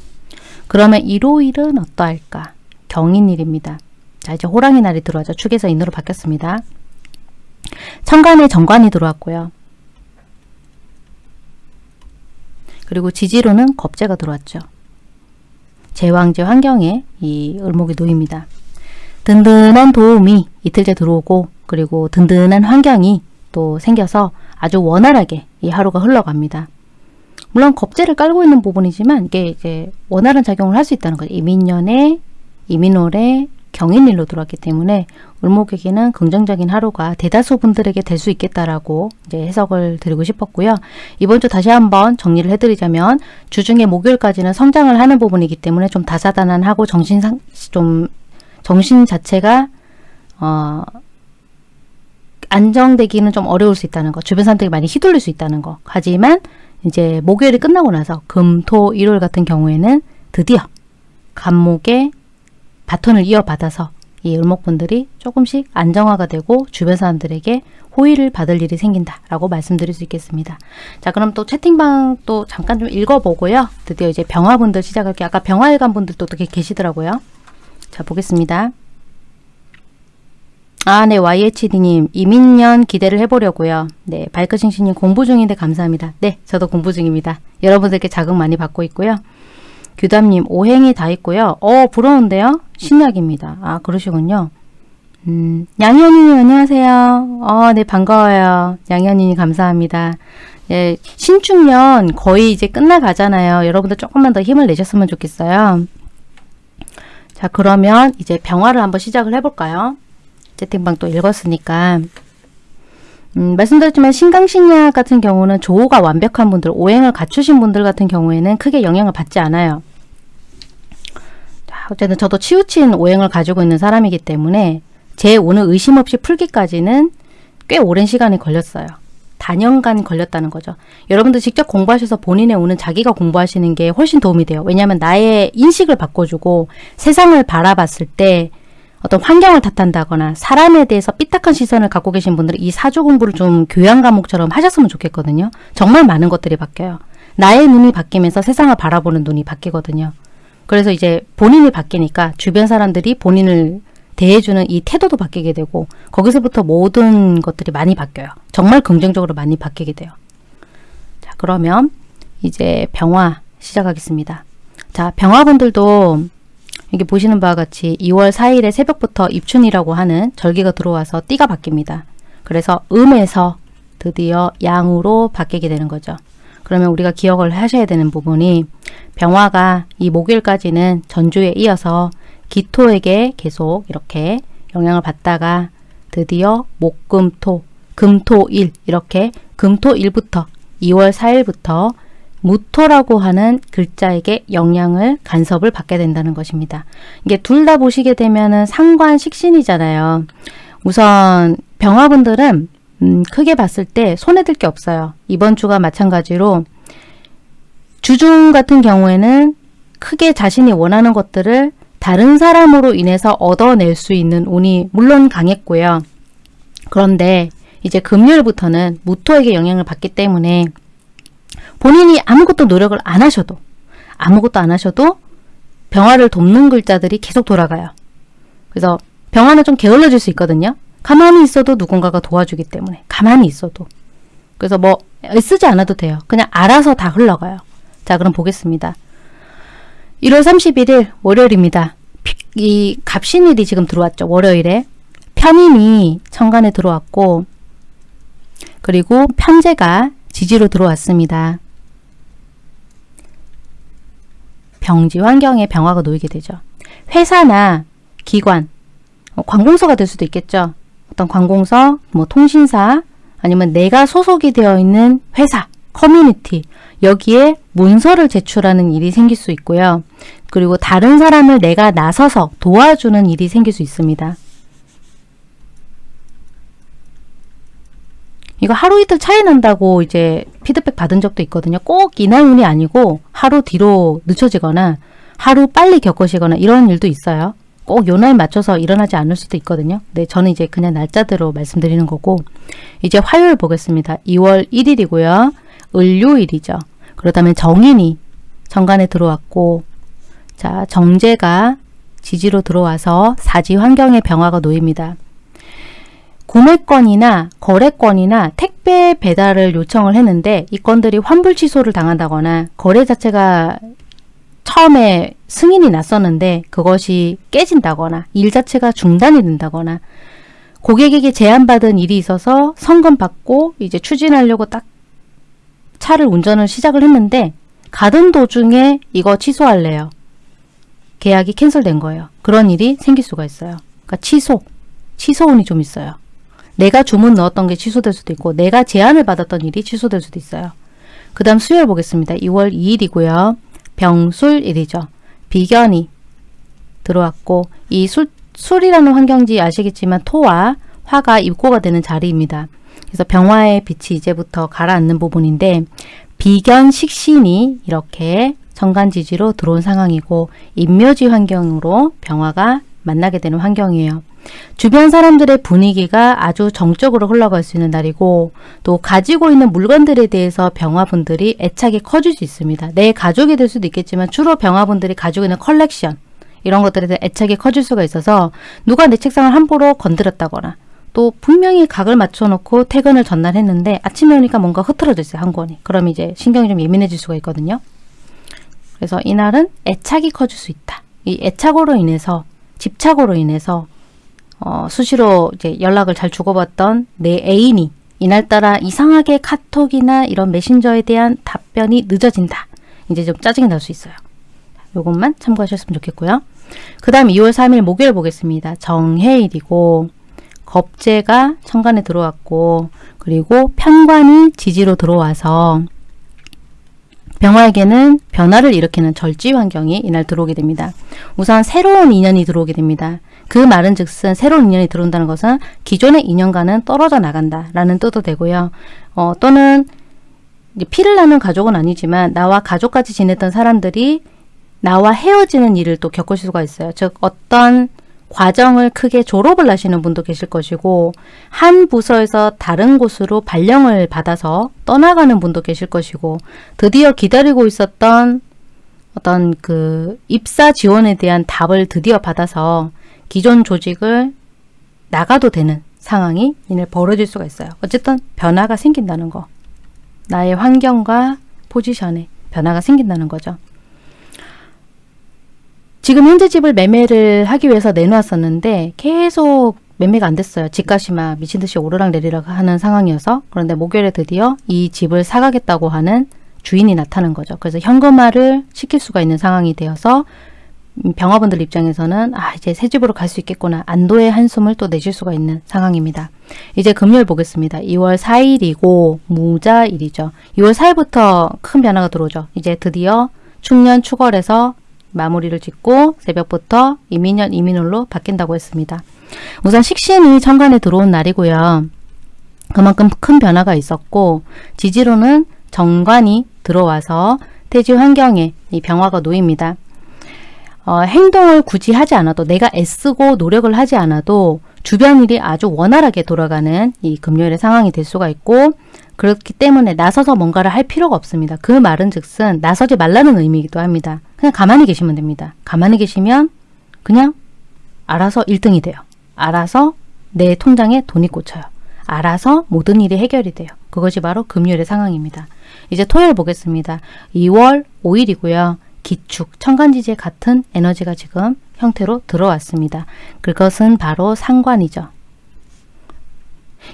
그러면 일요일은 어떠할까? 경인일입니다. 자 이제 호랑이 날이 들어와죠. 축에서 인으로 바뀌었습니다. 천간에 정관이 들어왔고요. 그리고 지지로는 겁재가 들어왔죠. 제왕제 환경에 이 을목이 놓입니다. 든든한 도움이 이틀째 들어오고 그리고 든든한 환경이 또 생겨서 아주 원활하게 이 하루가 흘러갑니다. 물론 겁재를 깔고 있는 부분이지만 이게 이제 원활한 작용을 할 수 있다는 거죠. 이민년에 이민월에 경인일로 들어왔기 때문에 을목에게는 긍정적인 하루가 대다수 분들에게 될 수 있겠다라고 이제 해석을 드리고 싶었고요. 이번 주 다시 한번 정리를 해드리자면 주중에 목요일까지는 성장을 하는 부분이기 때문에 좀 다사다난하고 정신 상 좀 정신 자체가 어 안정되기는 좀 어려울 수 있다는 거. 주변 사람들이 많이 휘둘릴 수 있다는 거. 하지만 이제 목요일이 끝나고 나서 금, 토, 일요일 같은 경우에는 드디어 간목에 바톤을 이어받아서 이 을목분들이 조금씩 안정화가 되고 주변 사람들에게 호의를 받을 일이 생긴다라고 말씀드릴 수 있겠습니다. 자 그럼 또 채팅방 또 잠깐 좀 읽어보고요. 드디어 이제 병화분들 시작할게요. 아까 병화일간 분들도 또 계시더라고요. 자 보겠습니다. 아, 네, YHD님, 이민년 기대를 해보려고요. 네, 발크싱싱님 공부 중인데 감사합니다. 네, 저도 공부 중입니다. 여러분들께 자극 많이 받고 있고요. 규담님, 오행이 다 있고요. 어, 부러운데요? 신약입니다. 아, 그러시군요. 음, 양현이님, 안녕하세요. 어, 네, 반가워요. 양현이님, 감사합니다. 예, 신축년 거의 이제 끝나가잖아요. 여러분들 조금만 더 힘을 내셨으면 좋겠어요. 자, 그러면 이제 병화를 한번 시작을 해볼까요? 채팅방 또 읽었으니까 음, 말씀드렸지만 신강신약 같은 경우는 조호가 완벽한 분들, 오행을 갖추신 분들 같은 경우에는 크게 영향을 받지 않아요. 자, 어쨌든 저도 치우친 오행을 가지고 있는 사람이기 때문에 제 오늘 의심 없이 풀기까지는 꽤 오랜 시간이 걸렸어요. 단연간 걸렸다는 거죠. 여러분들 직접 공부하셔서 본인의 오는 자기가 공부하시는 게 훨씬 도움이 돼요. 왜냐하면 나의 인식을 바꿔주고 세상을 바라봤을 때 어떤 환경을 탓한다거나 사람에 대해서 삐딱한 시선을 갖고 계신 분들은 이 사주 공부를 좀 교양 과목처럼 하셨으면 좋겠거든요. 정말 많은 것들이 바뀌어요. 나의 눈이 바뀌면서 세상을 바라보는 눈이 바뀌거든요. 그래서 이제 본인이 바뀌니까 주변 사람들이 본인을 대해주는 이 태도도 바뀌게 되고 거기서부터 모든 것들이 많이 바뀌어요. 정말 긍정적으로 많이 바뀌게 돼요. 자 그러면 이제 병화 시작하겠습니다. 자 병화분들도 여기 보시는 바와 같이 2월 4일에 새벽부터 입춘이라고 하는 절기가 들어와서 띠가 바뀝니다. 그래서 음에서 드디어 양으로 바뀌게 되는 거죠. 그러면 우리가 기억을 하셔야 되는 부분이 병화가 이 목요일까지는 전주에 이어서 기토에게 계속 이렇게 영향을 받다가 드디어 목금토 금토일 이렇게 금토일부터 2월 4일부터 무토라고 하는 글자에게 영향을 간섭을 받게 된다는 것입니다. 이게 둘 다 보시게 되면 은 상관 식신이잖아요. 우선 병화분들은 음, 크게 봤을 때 손에 들게 없어요. 이번 주가 마찬가지로 주중 같은 경우에는 크게 자신이 원하는 것들을 다른 사람으로 인해서 얻어낼 수 있는 운이 물론 강했고요. 그런데 이제 금요일부터는 무토에게 영향을 받기 때문에 본인이 아무것도 노력을 안 하셔도 아무것도 안 하셔도 병화를 돕는 글자들이 계속 돌아가요. 그래서 병화는 좀 게을러질 수 있거든요. 가만히 있어도 누군가가 도와주기 때문에 가만히 있어도 그래서 뭐 쓰지 않아도 돼요. 그냥 알아서 다 흘러가요. 자 그럼 보겠습니다. 1월 31일 월요일입니다. 이 갑신일이 지금 들어왔죠. 월요일에 편인이 천간에 들어왔고 그리고 편제가 지지로 들어왔습니다. 병지 환경에 병화가 놓이게 되죠. 회사나 기관, 어, 관공서가 될 수도 있겠죠. 어떤 관공서, 뭐 통신사, 아니면 내가 소속이 되어 있는 회사, 커뮤니티, 여기에 문서를 제출하는 일이 생길 수 있고요. 그리고 다른 사람을 내가 나서서 도와주는 일이 생길 수 있습니다. 이거 하루 이틀 차이 난다고 이제 피드백 받은 적도 있거든요. 꼭 이날 운이 아니고 하루 뒤로 늦춰지거나 하루 빨리 겪으시거나 이런 일도 있어요. 꼭 요 날 맞춰서 일어나지 않을 수도 있거든요. 네, 저는 이제 그냥 날짜대로 말씀드리는 거고 이제 화요일 보겠습니다. 2월 1일이고요. 을요일이죠. 그렇다면 정인이 정관에 들어왔고 자 정제가 지지로 들어와서 사지 환경의 병화가 놓입니다. 구매권이나 거래권이나 택배 배달을 요청을 했는데 이 건들이 환불 취소를 당한다거나 거래 자체가 처음에 승인이 났었는데 그것이 깨진다거나 일 자체가 중단이 된다거나 고객에게 제안받은 일이 있어서 성금 받고 이제 추진하려고 딱 차를 운전을 시작을 했는데 가던 도중에 이거 취소할래요. 계약이 캔슬된 거예요. 그런 일이 생길 수가 있어요. 그러니까 취소, 취소운이 좀 있어요. 내가 주문 넣었던 게 취소될 수도 있고 내가 제안을 받았던 일이 취소될 수도 있어요. 그 다음 수요일 보겠습니다. 2월 2일이고요. 병술일이죠. 비견이 들어왔고 이 술, 술이라는 환경지 아시겠지만 토와 화가 입고가 되는 자리입니다. 그래서 병화의 빛이 이제부터 가라앉는 부분인데 비견 식신이 이렇게 정간지지로 들어온 상황이고 인묘지 환경으로 병화가 만나게 되는 환경이에요. 주변 사람들의 분위기가 아주 정적으로 흘러갈 수 있는 날이고 또 가지고 있는 물건들에 대해서 병화분들이 애착이 커질 수 있습니다. 내 가족이 될 수도 있겠지만 주로 병화분들이 가지고 있는 컬렉션 이런 것들에 대해 애착이 커질 수가 있어서 누가 내 책상을 함부로 건드렸다거나 또 분명히 각을 맞춰놓고 퇴근을 전날 했는데 아침에 오니까 뭔가 흐트러져 있어요. 한 권이. 그럼 이제 신경이 좀 예민해질 수가 있거든요. 그래서 이날은 애착이 커질 수 있다. 이 애착으로 인해서 집착으로 인해서 어, 수시로 이제 연락을 잘 주고받던 내 애인이 이날따라 이상하게 카톡이나 이런 메신저에 대한 답변이 늦어진다. 이제 좀 짜증이 날 수 있어요. 요것만 참고하셨으면 좋겠고요. 그 다음 2월 3일 목요일 보겠습니다. 정해일이고 겁재가 천간에 들어왔고 그리고 편관이 지지로 들어와서 병화에게는 변화를 일으키는 절지 환경이 이날 들어오게 됩니다. 우선 새로운 인연이 들어오게 됩니다. 그 말은 즉슨 새로운 인연이 들어온다는 것은 기존의 인연과는 떨어져 나간다라는 뜻도 되고요. 어, 또는 피를 나는 가족은 아니지만 나와 가족까지 지냈던 사람들이 나와 헤어지는 일을 또 겪을 수가 있어요. 즉 어떤 과정을 크게 졸업을 하시는 분도 계실 것이고 한 부서에서 다른 곳으로 발령을 받아서 떠나가는 분도 계실 것이고 드디어 기다리고 있었던 어떤 그 입사 지원에 대한 답을 드디어 받아서 기존 조직을 나가도 되는 상황이 벌어질 수가 있어요. 어쨌든 변화가 생긴다는 거. 나의 환경과 포지션에 변화가 생긴다는 거죠. 지금 현재 집을 매매를 하기 위해서 내놓았었는데 계속 매매가 안 됐어요. 집값이 막 미친 듯이 오르락 내리락 하는 상황이어서 그런데 목요일에 드디어 이 집을 사가겠다고 하는 주인이 나타난 거죠. 그래서 현금화를 시킬 수가 있는 상황이 되어서 병화분들 입장에서는 아 이제 새 집으로 갈 수 있겠구나 안도의 한숨을 또 내실 수가 있는 상황입니다. 이제 금요일 보겠습니다. 2월 4일이고 무자일이죠. 2월 4일부터 큰 변화가 들어오죠. 이제 드디어 축년 축월에서 마무리를 짓고 새벽부터 이민년 이민월로 바뀐다고 했습니다. 우선 식신이 천간에 들어온 날이고요. 그만큼 큰 변화가 있었고 지지로는 정관이 들어와서 태지 환경에 이 병화가 놓입니다. 어, 행동을 굳이 하지 않아도 내가 애쓰고 노력을 하지 않아도 주변 일이 아주 원활하게 돌아가는 이 금요일의 상황이 될 수가 있고 그렇기 때문에 나서서 뭔가를 할 필요가 없습니다. 그 말은 즉슨 나서지 말라는 의미이기도 합니다. 그냥 가만히 계시면 됩니다. 가만히 계시면 그냥 알아서 1등이 돼요. 알아서 내 통장에 돈이 꽂혀요. 알아서 모든 일이 해결이 돼요. 그것이 바로 금요일의 상황입니다. 이제 토요일 보겠습니다. 2월 5일이고요. 기축, 천간지지에 같은 에너지가 지금 형태로 들어왔습니다. 그것은 바로 상관이죠.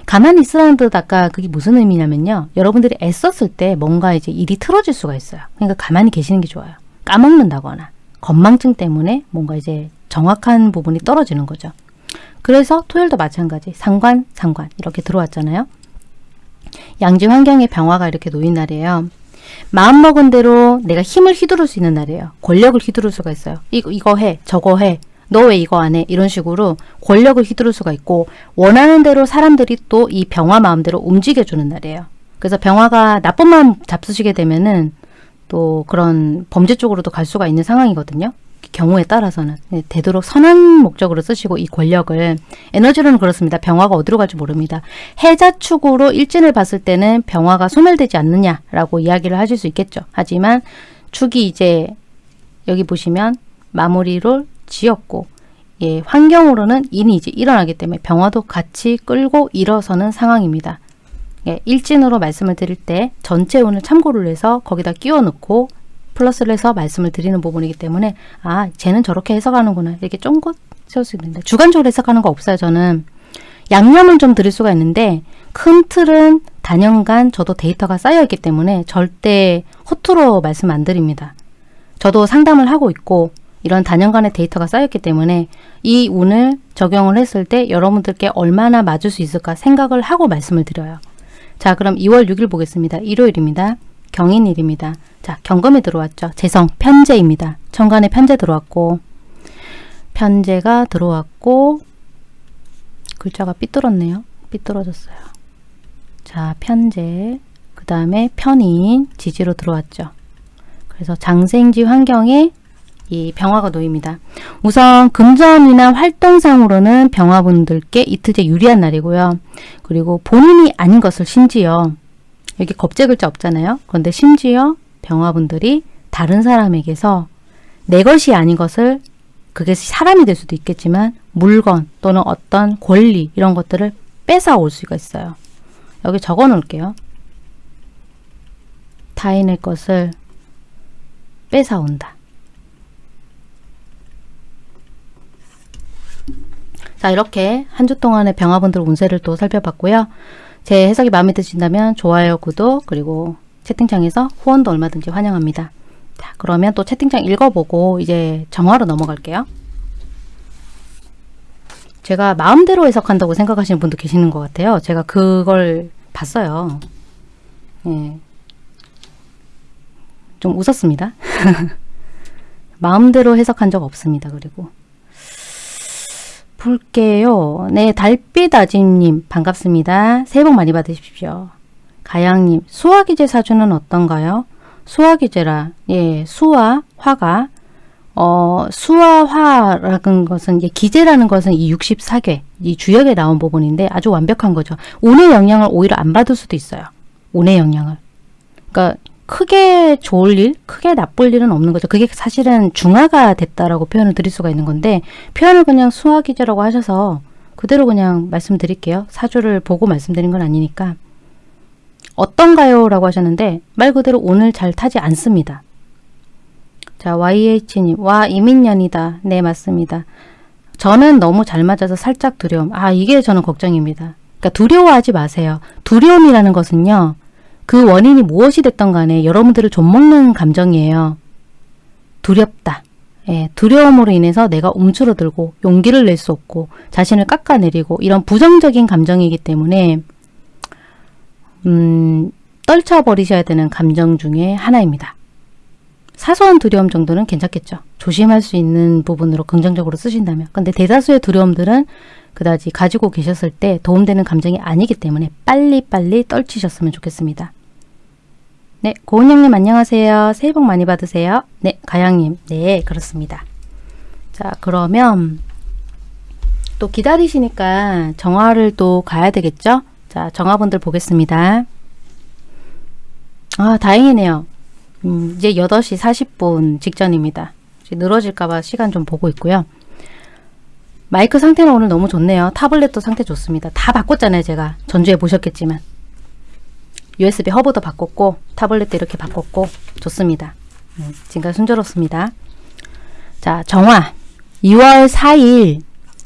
가만히 있으라는 뜻 아까 그게 무슨 의미냐면요. 여러분들이 애썼을 때 뭔가 이제 일이 틀어질 수가 있어요. 그러니까 가만히 계시는 게 좋아요. 까먹는다거나 건망증 때문에 뭔가 이제 정확한 부분이 떨어지는 거죠. 그래서 토요일도 마찬가지 상관, 상관 이렇게 들어왔잖아요. 양지 환경의 병화가 이렇게 놓인 날이에요. 마음먹은 대로 내가 힘을 휘두를 수 있는 날이에요. 권력을 휘두를 수가 있어요. 이거, 이거 해, 저거 해, 너 왜 이거 안 해? 이런 식으로 권력을 휘두를 수가 있고 원하는 대로 사람들이 또 이 병화 마음대로 움직여주는 날이에요. 그래서 병화가 나쁜 마음 잡수시게 되면은 또 그런 범죄 쪽으로도 갈 수가 있는 상황이거든요. 경우에 따라서는 네, 되도록 선한 목적으로 쓰시고 이 권력을 에너지로는 그렇습니다. 병화가 어디로 갈지 모릅니다. 해자축으로 일진을 봤을 때는 병화가 소멸되지 않느냐라고 이야기를 하실 수 있겠죠. 하지만 축이 이제 여기 보시면 마무리를 지었고 예, 환경으로는 인이 이제 일어나기 때문에 병화도 같이 끌고 일어서는 상황입니다. 예, 일진으로 말씀을 드릴 때 전체 운을 참고를 해서 거기다 끼워 넣고 플러스를 해서 말씀을 드리는 부분이기 때문에 아 쟤는 저렇게 해석하는구나 이렇게 쫑긋 세울 수 있는데 주관적으로 해석하는 거 없어요 저는 양념은 좀 드릴 수가 있는데 큰 틀은 단연간 저도 데이터가 쌓여있기 때문에 절대 허투루 말씀 안 드립니다 저도 상담을 하고 있고 이런 단연간의 데이터가 쌓였기 때문에 이 운을 적용을 했을 때 여러분들께 얼마나 맞을 수 있을까 생각을 하고 말씀을 드려요. 자 그럼 2월 6일 보겠습니다. 일요일입니다. 경인일입니다. 자 경금이 들어왔죠. 재성 편제입니다. 천간에 편제 들어왔고 편제가 들어왔고 글자가 삐뚤었네요. 삐뚤어졌어요. 자 편제 그 다음에 편인 지지로 들어왔죠. 그래서 장생지 환경에 이 병화가 놓입니다. 우선 금전이나 활동상으로는 병화분들께 이틀째 유리한 날이고요. 그리고 본인이 아닌 것을 심지어 여기 겁제 글자 없잖아요. 그런데 심지어 병화분들이 다른 사람에게서 내 것이 아닌 것을 그게 사람이 될 수도 있겠지만 물건 또는 어떤 권리 이런 것들을 뺏어올 수가 있어요. 여기 적어 놓을게요. 타인의 것을 뺏어온다. 자 이렇게 한 주 동안의 병화분들 운세를 또 살펴봤고요. 제 해석이 마음에 드신다면 좋아요, 구독, 그리고 채팅창에서 후원도 얼마든지 환영합니다. 자 그러면 또 채팅창 읽어보고 이제 정화로 넘어갈게요. 제가 마음대로 해석한다고 생각하시는 분도 계시는 것 같아요. 제가 그걸 봤어요. 예. 좀 웃었습니다. 마음대로 해석한 적 없습니다. 그리고 볼게요. 네, 달빛 아지님 반갑습니다. 새해 복 많이 받으십시오. 가양님, 수화기제 사주는 어떤가요? 수화기제라, 예, 수화, 화가, 어, 수화화라는 것은, 예, 기제라는 것은 이 64개, 이 주역에 나온 부분인데 아주 완벽한 거죠. 운의 영향을 오히려 안 받을 수도 있어요. 운의 영향을. 그러니까 크게 좋을 일, 크게 나쁠 일은 없는 거죠. 그게 사실은 중화가 됐다라고 표현을 드릴 수가 있는 건데 표현을 그냥 수화기제라고 하셔서 그대로 그냥 말씀드릴게요. 사주를 보고 말씀드린 건 아니니까 어떤가요? 라고 하셨는데 말 그대로 오늘 잘 타지 않습니다. 자 YH님 와 이민년이다. 네 맞습니다. 저는 너무 잘 맞아서 살짝 두려움. 아 이게 저는 걱정입니다. 그러니까 두려워하지 마세요. 두려움이라는 것은요. 그 원인이 무엇이 됐던 간에 여러분들을 좀먹는 감정이에요. 두렵다. 예, 두려움으로 인해서 내가 움츠러들고 용기를 낼 수 없고 자신을 깎아내리고 이런 부정적인 감정이기 때문에 음, 떨쳐버리셔야 되는 감정 중에 하나입니다. 사소한 두려움 정도는 괜찮겠죠. 조심할 수 있는 부분으로 긍정적으로 쓰신다면. 근데 대다수의 두려움들은 그다지 가지고 계셨을 때 도움되는 감정이 아니기 때문에 빨리빨리 떨치셨으면 좋겠습니다. 네, 고은영님 안녕하세요. 새해 복 많이 받으세요. 네, 가양님. 네, 그렇습니다. 자, 그러면 또 기다리시니까 정화를 또 가야 되겠죠? 자, 정화분들 보겠습니다. 아, 다행이네요. 음, 이제 8시 40분 직전입니다. 늘어질까봐 시간 좀 보고 있고요. 마이크 상태는 오늘 너무 좋네요. 타블렛도 상태 좋습니다. 다 바꿨잖아요. 제가 전주에 보셨겠지만. USB 허브도 바꿨고 타블렛도 이렇게 바꿨고 좋습니다. 음, 지금까지 순조롭습니다. 자 정화 2월 4일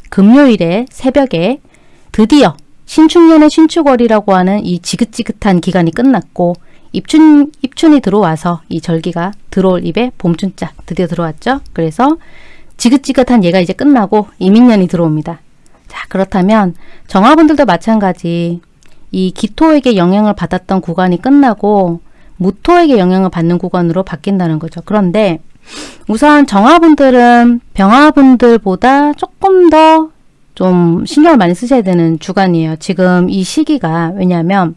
금요일에 새벽에 드디어 신축년의 신축월이라고 하는 이 지긋지긋한 기간이 끝났고 입춘, 입춘이 들어와서 이 절기가 들어올 입에 봄춘자 드디어 들어왔죠. 그래서 지긋지긋한 얘가 이제 끝나고 이민년이 들어옵니다. 자 그렇다면 정화분들도 마찬가지 이 기토에게 영향을 받았던 구간이 끝나고 무토에게 영향을 받는 구간으로 바뀐다는 거죠. 그런데 우선 정화분들은 병화분들보다 조금 더 좀 신경을 많이 쓰셔야 되는 주간이에요. 지금 이 시기가 왜냐하면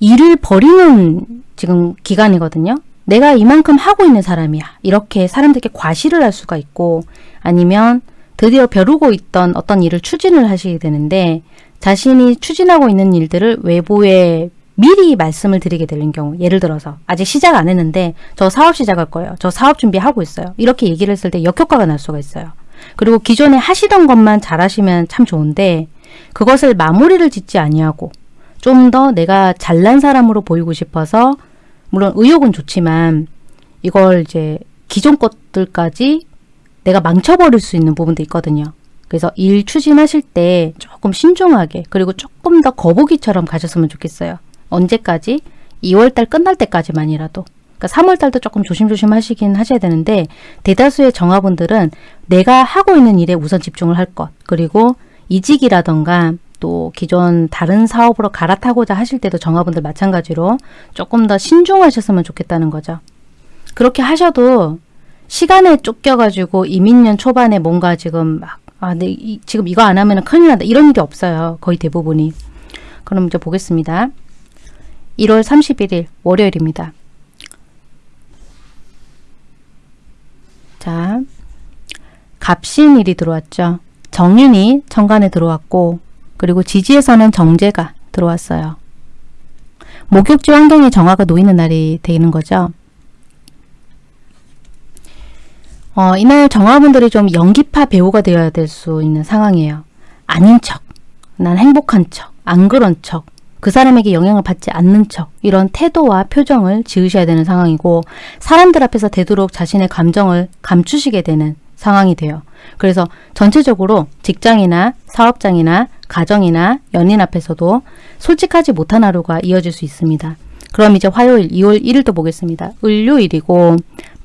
일을 버리는 지금 기간이거든요. 내가 이만큼 하고 있는 사람이야. 이렇게 사람들께 과시를 할 수가 있고 아니면 드디어 벼르고 있던 어떤 일을 추진을 하시게 되는데 자신이 추진하고 있는 일들을 외부에 미리 말씀을 드리게 되는 경우 예를 들어서 아직 시작 안 했는데 저 사업 시작할 거예요. 저 사업 준비하고 있어요. 이렇게 얘기를 했을 때 역효과가 날 수가 있어요. 그리고 기존에 하시던 것만 잘하시면 참 좋은데 그것을 마무리를 짓지 아니하고 좀 더 내가 잘난 사람으로 보이고 싶어서 물론 의욕은 좋지만 이걸 이제 기존 것들까지 내가 망쳐버릴 수 있는 부분도 있거든요. 그래서 일 추진하실 때 조금 신중하게 그리고 조금 더 거북이처럼 가셨으면 좋겠어요. 언제까지? 2월달 끝날 때까지만이라도. 그러니까 3월달도 조금 조심조심 하시긴 하셔야 되는데 대다수의 정화분들은 내가 하고 있는 일에 우선 집중을 할 것. 그리고 이직이라던가 또 기존 다른 사업으로 갈아타고자 하실 때도 정화분들 마찬가지로 조금 더 신중하셨으면 좋겠다는 거죠. 그렇게 하셔도 시간에 쫓겨가지고 이민년 초반에 뭔가 지금 막, 아, 네, 이, 지금 이거 안 하면 큰일 난다. 이런 일이 없어요. 거의 대부분이. 그럼 이제 보겠습니다. 1월 31일 월요일입니다. 자, 갑신일이 들어왔죠. 정윤이 정관에 들어왔고 그리고 지지에서는 정제가 들어왔어요. 목욕지 환경에 정화가 놓이는 날이 되는 거죠. 어, 이날 정화분들이 좀 연기파 배우가 되어야 될 수 있는 상황이에요. 아닌 척, 난 행복한 척, 안 그런 척, 그 사람에게 영향을 받지 않는 척 이런 태도와 표정을 지으셔야 되는 상황이고 사람들 앞에서 되도록 자신의 감정을 감추시게 되는 상황이 돼요. 그래서 전체적으로 직장이나 사업장이나 가정이나 연인 앞에서도 솔직하지 못한 하루가 이어질 수 있습니다. 그럼 이제 화요일 2월 1일도 보겠습니다. 을요일이고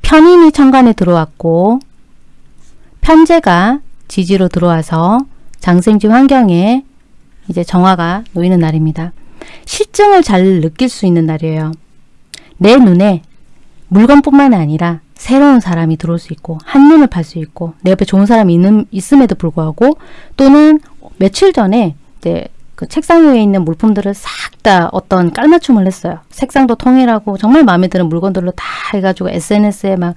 편인이 천간에 들어왔고 편제가 지지로 들어와서 장생지 환경에 이제 정화가 놓이는 날입니다. 실증을 잘 느낄 수 있는 날이에요. 내 눈에 물건뿐만 아니라 새로운 사람이 들어올 수 있고 한눈을 팔 수 있고 내 옆에 좋은 사람이 있는, 있음에도 불구하고 또는 며칠 전에 이제 그 책상 위에 있는 물품들을 싹 다 어떤 깔맞춤을 했어요. 색상도 통일하고 정말 마음에 드는 물건들로 다 해가지고 SNS에 막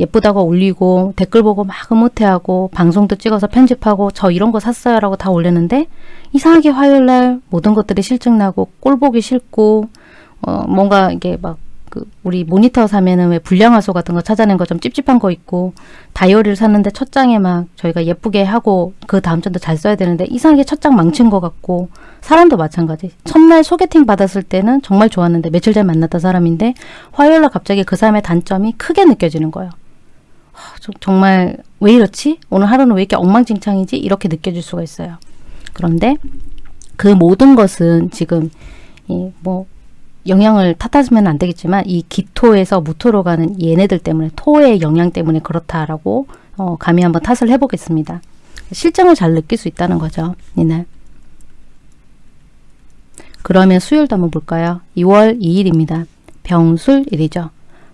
예쁘다고 올리고 댓글 보고 막 흐뭇해하고 방송도 찍어서 편집하고 저 이런 거 샀어요 라고 다 올렸는데 이상하게 화요일날 모든 것들이 실증나고 꼴 보기 싫고 어 뭔가 이게 막 그 우리 모니터 사면은 왜 불량화소 같은 거 찾아낸 거 좀 찝찝한 거 있고 다이어리를 샀는데 첫 장에 막 저희가 예쁘게 하고 그 다음 장도 잘 써야 되는데 이상하게 첫 장 망친 것 같고 사람도 마찬가지 첫날 소개팅 받았을 때는 정말 좋았는데 며칠 전에 만났던 사람인데 화요일날 갑자기 그 사람의 단점이 크게 느껴지는 거예요. 정말 왜 이렇지? 오늘 하루는 왜 이렇게 엉망진창이지? 이렇게 느껴질 수가 있어요. 그런데 그 모든 것은 지금 이뭐 영향을 탓하시면 안 되겠지만 이 기토에서 무토로 가는 얘네들 때문에 토의 영향 때문에 그렇다라고 어, 감히 한번 탓을 해보겠습니다. 실정을 잘 느낄 수 있다는 거죠. 이날. 그러면 수요일도 한번 볼까요? 2월 2일입니다. 병술일이죠.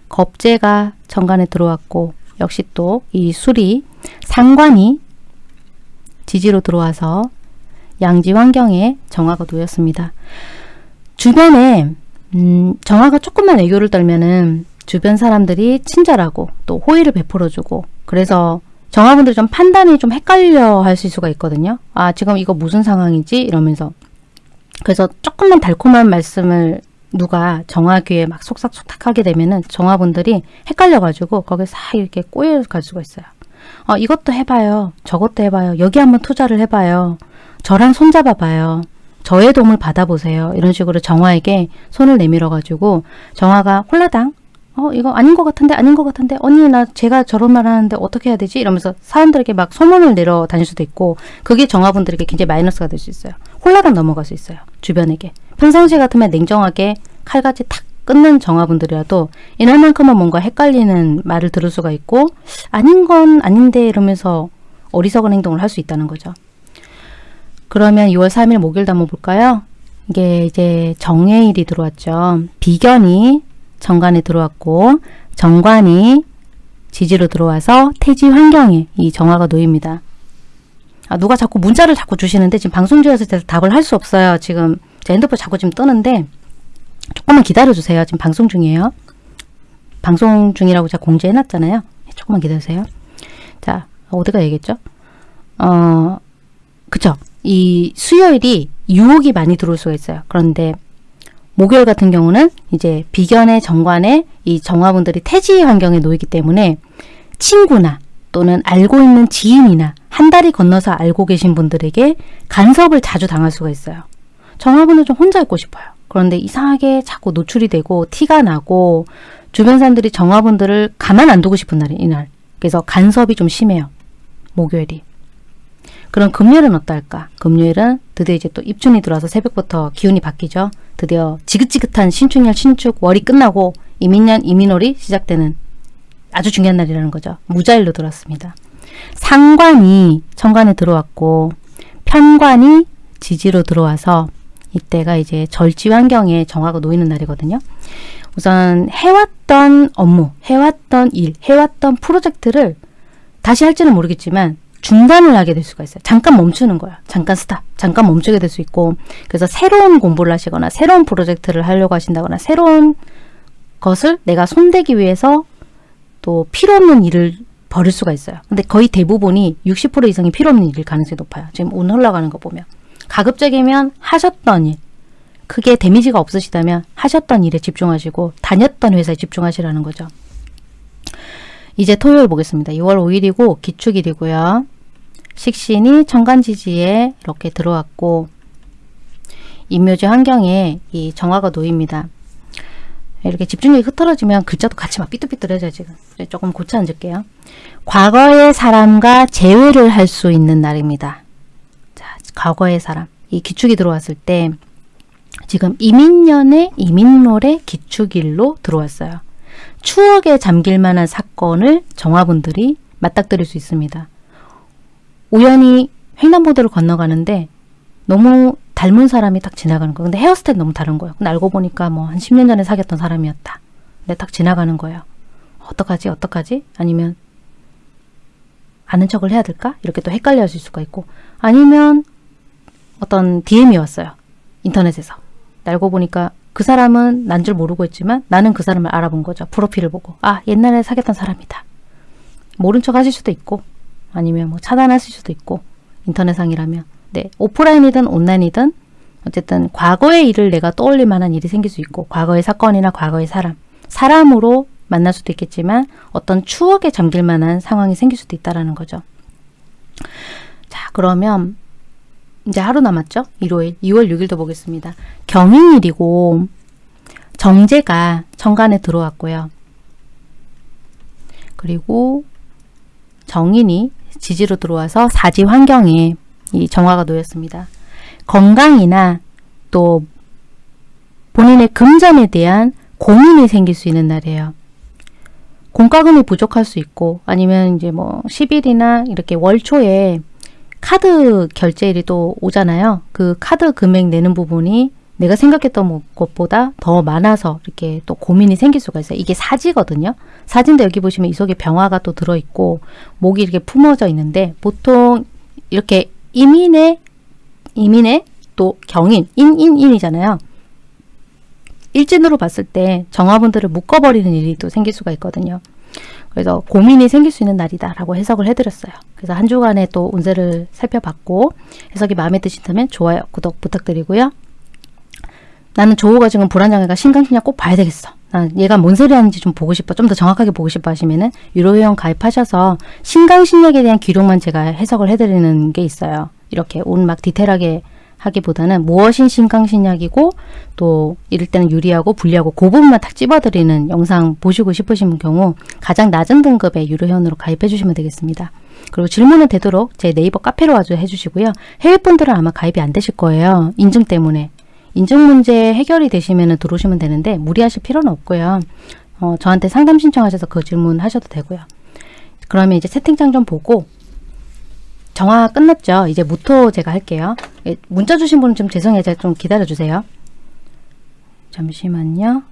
겁재가 정관에 들어왔고 역시 또 이 술이 상관이 지지로 들어와서 양지 환경에 정화가 놓였습니다. 주변에 음, 정화가 조금만 애교를 떨면은 주변 사람들이 친절하고 또 호의를 베풀어주고 그래서 정화분들이 좀 판단이 좀 헷갈려 하실 수가 있거든요. 아 지금 이거 무슨 상황이지? 이러면서 그래서 조금만 달콤한 말씀을 누가 정화 귀에 막 속삭속삭 하게 되면은 정화분들이 헷갈려가지고 거기에 싹 이렇게 꼬여갈 수가 있어요. 어, 이것도 해봐요. 저것도 해봐요. 여기 한번 투자를 해봐요. 저랑 손잡아봐요. 저의 도움을 받아보세요. 이런 식으로 정화에게 손을 내밀어가지고 정화가 홀라당 어 이거 아닌 것 같은데 아닌 것 같은데 언니 나 제가 저런 말 하는데 어떻게 해야 되지? 이러면서 사람들에게 막 소문을 내려 다닐 수도 있고 그게 정화분들에게 굉장히 마이너스가 될 수 있어요. 홀라당 넘어갈 수 있어요. 주변에게. 평상시 같으면 냉정하게 칼같이 탁 끊는 정화분들이라도 이날만큼은 뭔가 헷갈리는 말을 들을 수가 있고 아닌 건 아닌데 이러면서 어리석은 행동을 할 수 있다는 거죠. 그러면 2월 3일 목요일도 한번 볼까요? 이게 이제 정해일이 들어왔죠. 비견이 정관에 들어왔고 정관이 지지로 들어와서 태지 환경에 이 정화가 놓입니다. 아, 누가 자꾸 문자를 자꾸 주시는데 지금 방송 중에서 답을 할 수 없어요. 지금 제 핸드폰 자꾸 지금 뜨는데 조금만 기다려주세요. 지금 방송 중이에요. 방송 중이라고 제가 공지해놨잖아요. 조금만 기다리세요. 자, 어디가 얘기했죠? 어, 그쵸. 이 수요일이 유혹이 많이 들어올 수가 있어요. 그런데 목요일 같은 경우는 이제 비견의 정관에 이 정화분들이 태지 환경에 놓이기 때문에 친구나 또는 알고 있는 지인이나 한 달이 건너서 알고 계신 분들에게 간섭을 자주 당할 수가 있어요. 정화분은 좀 혼자 있고 싶어요. 그런데 이상하게 자꾸 노출이 되고 티가 나고 주변 사람들이 정화분들을 가만 안 두고 싶은 날이 이날. 그래서 간섭이 좀 심해요. 목요일이. 그럼 금요일은 어떨까? 금요일은 드디어 이제 또 입춘이 들어와서 새벽부터 기운이 바뀌죠. 드디어 지긋지긋한 신축년 신축 월이 끝나고 이민년 이민월이 시작되는 아주 중요한 날이라는 거죠. 무자일로 들어왔습니다. 상관이 천간에 들어왔고 편관이 지지로 들어와서 이때가 이제 절지 환경에 정화가 놓이는 날이거든요. 우선 해왔던 업무, 해왔던 일, 해왔던 프로젝트를 다시 할지는 모르겠지만 중단을 하게 될 수가 있어요. 잠깐 멈추는 거야. 잠깐 스탑. 잠깐 멈추게 될 수 있고 그래서 새로운 공부를 하시거나 새로운 프로젝트를 하려고 하신다거나 새로운 것을 내가 손대기 위해서 또 필요 없는 일을 벌일 수가 있어요. 근데 거의 대부분이 60% 이상이 필요 없는 일일 가능성이 높아요. 지금 오늘 흘러가는 거 보면. 가급적이면 하셨던 일, 크게 데미지가 없으시다면 하셨던 일에 집중하시고 다녔던 회사에 집중하시라는 거죠. 이제 토요일 보겠습니다. 6월 5일이고 기축일이고요. 식신이 천간지지에 이렇게 들어왔고 임묘지 환경에 이 정화가 놓입니다. 이렇게 집중력이 흐트러지면 글자도 같이 막 삐뚤삐뚤해져요 지금. 조금 고쳐 앉을게요. 과거의 사람과 재회를 할 수 있는 날입니다. 자, 과거의 사람. 이 기축이 들어왔을 때 지금 이민년의 이민롤의 기축일로 들어왔어요. 추억에 잠길 만한 사건을 정화분들이 맞닥뜨릴 수 있습니다. 우연히 횡단보도를 건너가는데 너무 닮은 사람이 딱 지나가는 거예요. 근데 헤어스타일 너무 다른 거예요. 근데 알고 보니까 뭐 한 10년 전에 사귀었던 사람이었다. 근데 딱 지나가는 거예요. 어떡하지? 어떡하지? 아니면 아는 척을 해야 될까? 이렇게 또 헷갈려 하실 수가 있고 아니면 어떤 DM이 왔어요. 인터넷에서. 알고 보니까 그 사람은 난 줄 모르고 있지만 나는 그 사람을 알아본 거죠. 프로필을 보고. 아 옛날에 사귀었던 사람이다. 모른 척 하실 수도 있고 아니면 뭐 차단하실 수도 있고 인터넷상이라면 네 오프라인이든 온라인이든 어쨌든 과거의 일을 내가 떠올릴 만한 일이 생길 수 있고 과거의 사건이나 과거의 사람 사람으로 만날 수도 있겠지만 어떤 추억에 잠길 만한 상황이 생길 수도 있다라는 거죠. 자 그러면 이제 하루 남았죠? 일요일 2월 6일도 보겠습니다. 경인일이고 정제가 천간에 들어왔고요. 그리고 정인이 지지로 들어와서 사지 환경에 이 정화가 놓였습니다. 건강이나 또 본인의 금전에 대한 고민이 생길 수 있는 날이에요. 공과금이 부족할 수 있고 아니면 이제 뭐 10일이나 이렇게 월초에 카드 결제일이 또 오잖아요. 그 카드 금액 내는 부분이 내가 생각했던 뭐 것보다 더 많아서 이렇게 또 고민이 생길 수가 있어요. 이게 사지거든요. 사진도 여기 보시면 이 속에 병화가 또 들어있고 목이 이렇게 품어져 있는데 보통 이렇게 이민의 이민의 또 경인 인인인이잖아요. 일진으로 봤을 때 정화분들을 묶어버리는 일이 또 생길 수가 있거든요. 그래서 고민이 생길 수 있는 날이다라고 해석을 해드렸어요. 그래서 한 주간의 또 운세를 살펴봤고 해석이 마음에 드신다면 좋아요, 구독 부탁드리고요. 나는 조호가 지금 불안정해가 신강신약 꼭 봐야 되겠어. 난 얘가 뭔 소리 하는지 좀 보고 싶어. 좀 더 정확하게 보고 싶어 하시면은 유료회원 가입하셔서 신강신약에 대한 기록만 제가 해석을 해드리는 게 있어요. 이렇게 온 막 디테일하게 하기보다는 무엇이 신강신약이고 또 이럴 때는 유리하고 불리하고 그 부분만 딱 찝어드리는 영상 보시고 싶으신 경우 가장 낮은 등급의 유료회원으로 가입해 주시면 되겠습니다. 그리고 질문은 되도록 제 네이버 카페로 와서 해주시고요. 해외분들은 아마 가입이 안 되실 거예요. 인증 때문에. 인증 문제 해결이 되시면 들어오시면 되는데 무리하실 필요는 없고요. 어, 저한테 상담 신청하셔서 그 질문 하셔도 되고요. 그러면 이제 채팅창 좀 보고 정화 끝났죠? 이제 무토 제가 할게요. 예, 문자 주신 분은 좀 죄송해요. 제가 좀 기다려주세요. 잠시만요.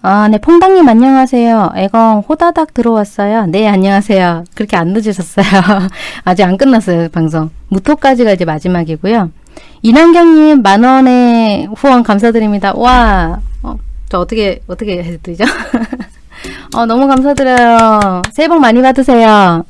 아, 네, 퐁당님 안녕하세요. 애공 호다닥 들어왔어요. 네, 안녕하세요. 그렇게 안 늦으셨어요. 아직 안 끝났어요, 방송. 무토까지가 이제 마지막이고요. 이난경님 만원의 후원 감사드립니다. 와, 어, 저 어떻게 어떻게 해드리죠? 어, 너무 감사드려요. 새해 복 많이 받으세요.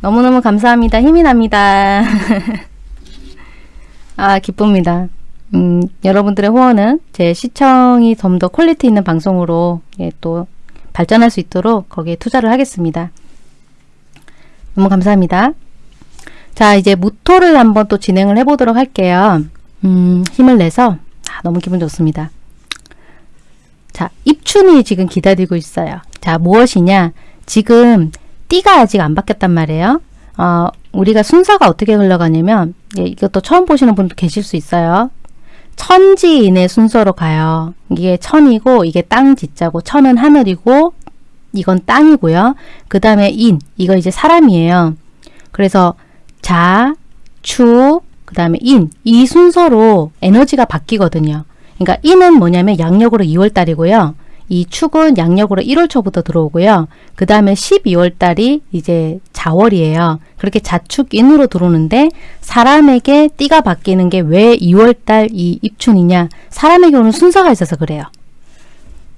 너무너무 감사합니다. 힘이 납니다. 아, 기쁩니다. 음, 여러분들의 후원은 제 시청이 좀 더 퀄리티 있는 방송으로 예, 또 발전할 수 있도록 거기에 투자를 하겠습니다. 너무 감사합니다. 자, 이제 무토를 한번 또 진행을 해보도록 할게요. 음, 힘을 내서 아, 너무 기분 좋습니다. 자, 입춘이 지금 기다리고 있어요. 자, 무엇이냐? 지금 띠가 아직 안 바뀌었단 말이에요. 어, 우리가 순서가 어떻게 흘러가냐면 예, 이것도 처음 보시는 분도 계실 수 있어요. 천지인의 순서로 가요. 이게 천이고 이게 땅 지자고 천은 하늘이고 이건 땅이고요. 그 다음에 인 이거 이제 사람이에요. 그래서 자, 추, 그 다음에 인 이 순서로 에너지가 바뀌거든요. 그러니까 인은 뭐냐면 양력으로 2월달이고요. 이 축은 양력으로 1월 초부터 들어오고요. 그 다음에 12월 달이 이제 자월이에요. 그렇게 자축인으로 들어오는데 사람에게 띠가 바뀌는 게 왜 2월 달 이 입춘이냐? 사람에게 오는 순서가 있어서 그래요.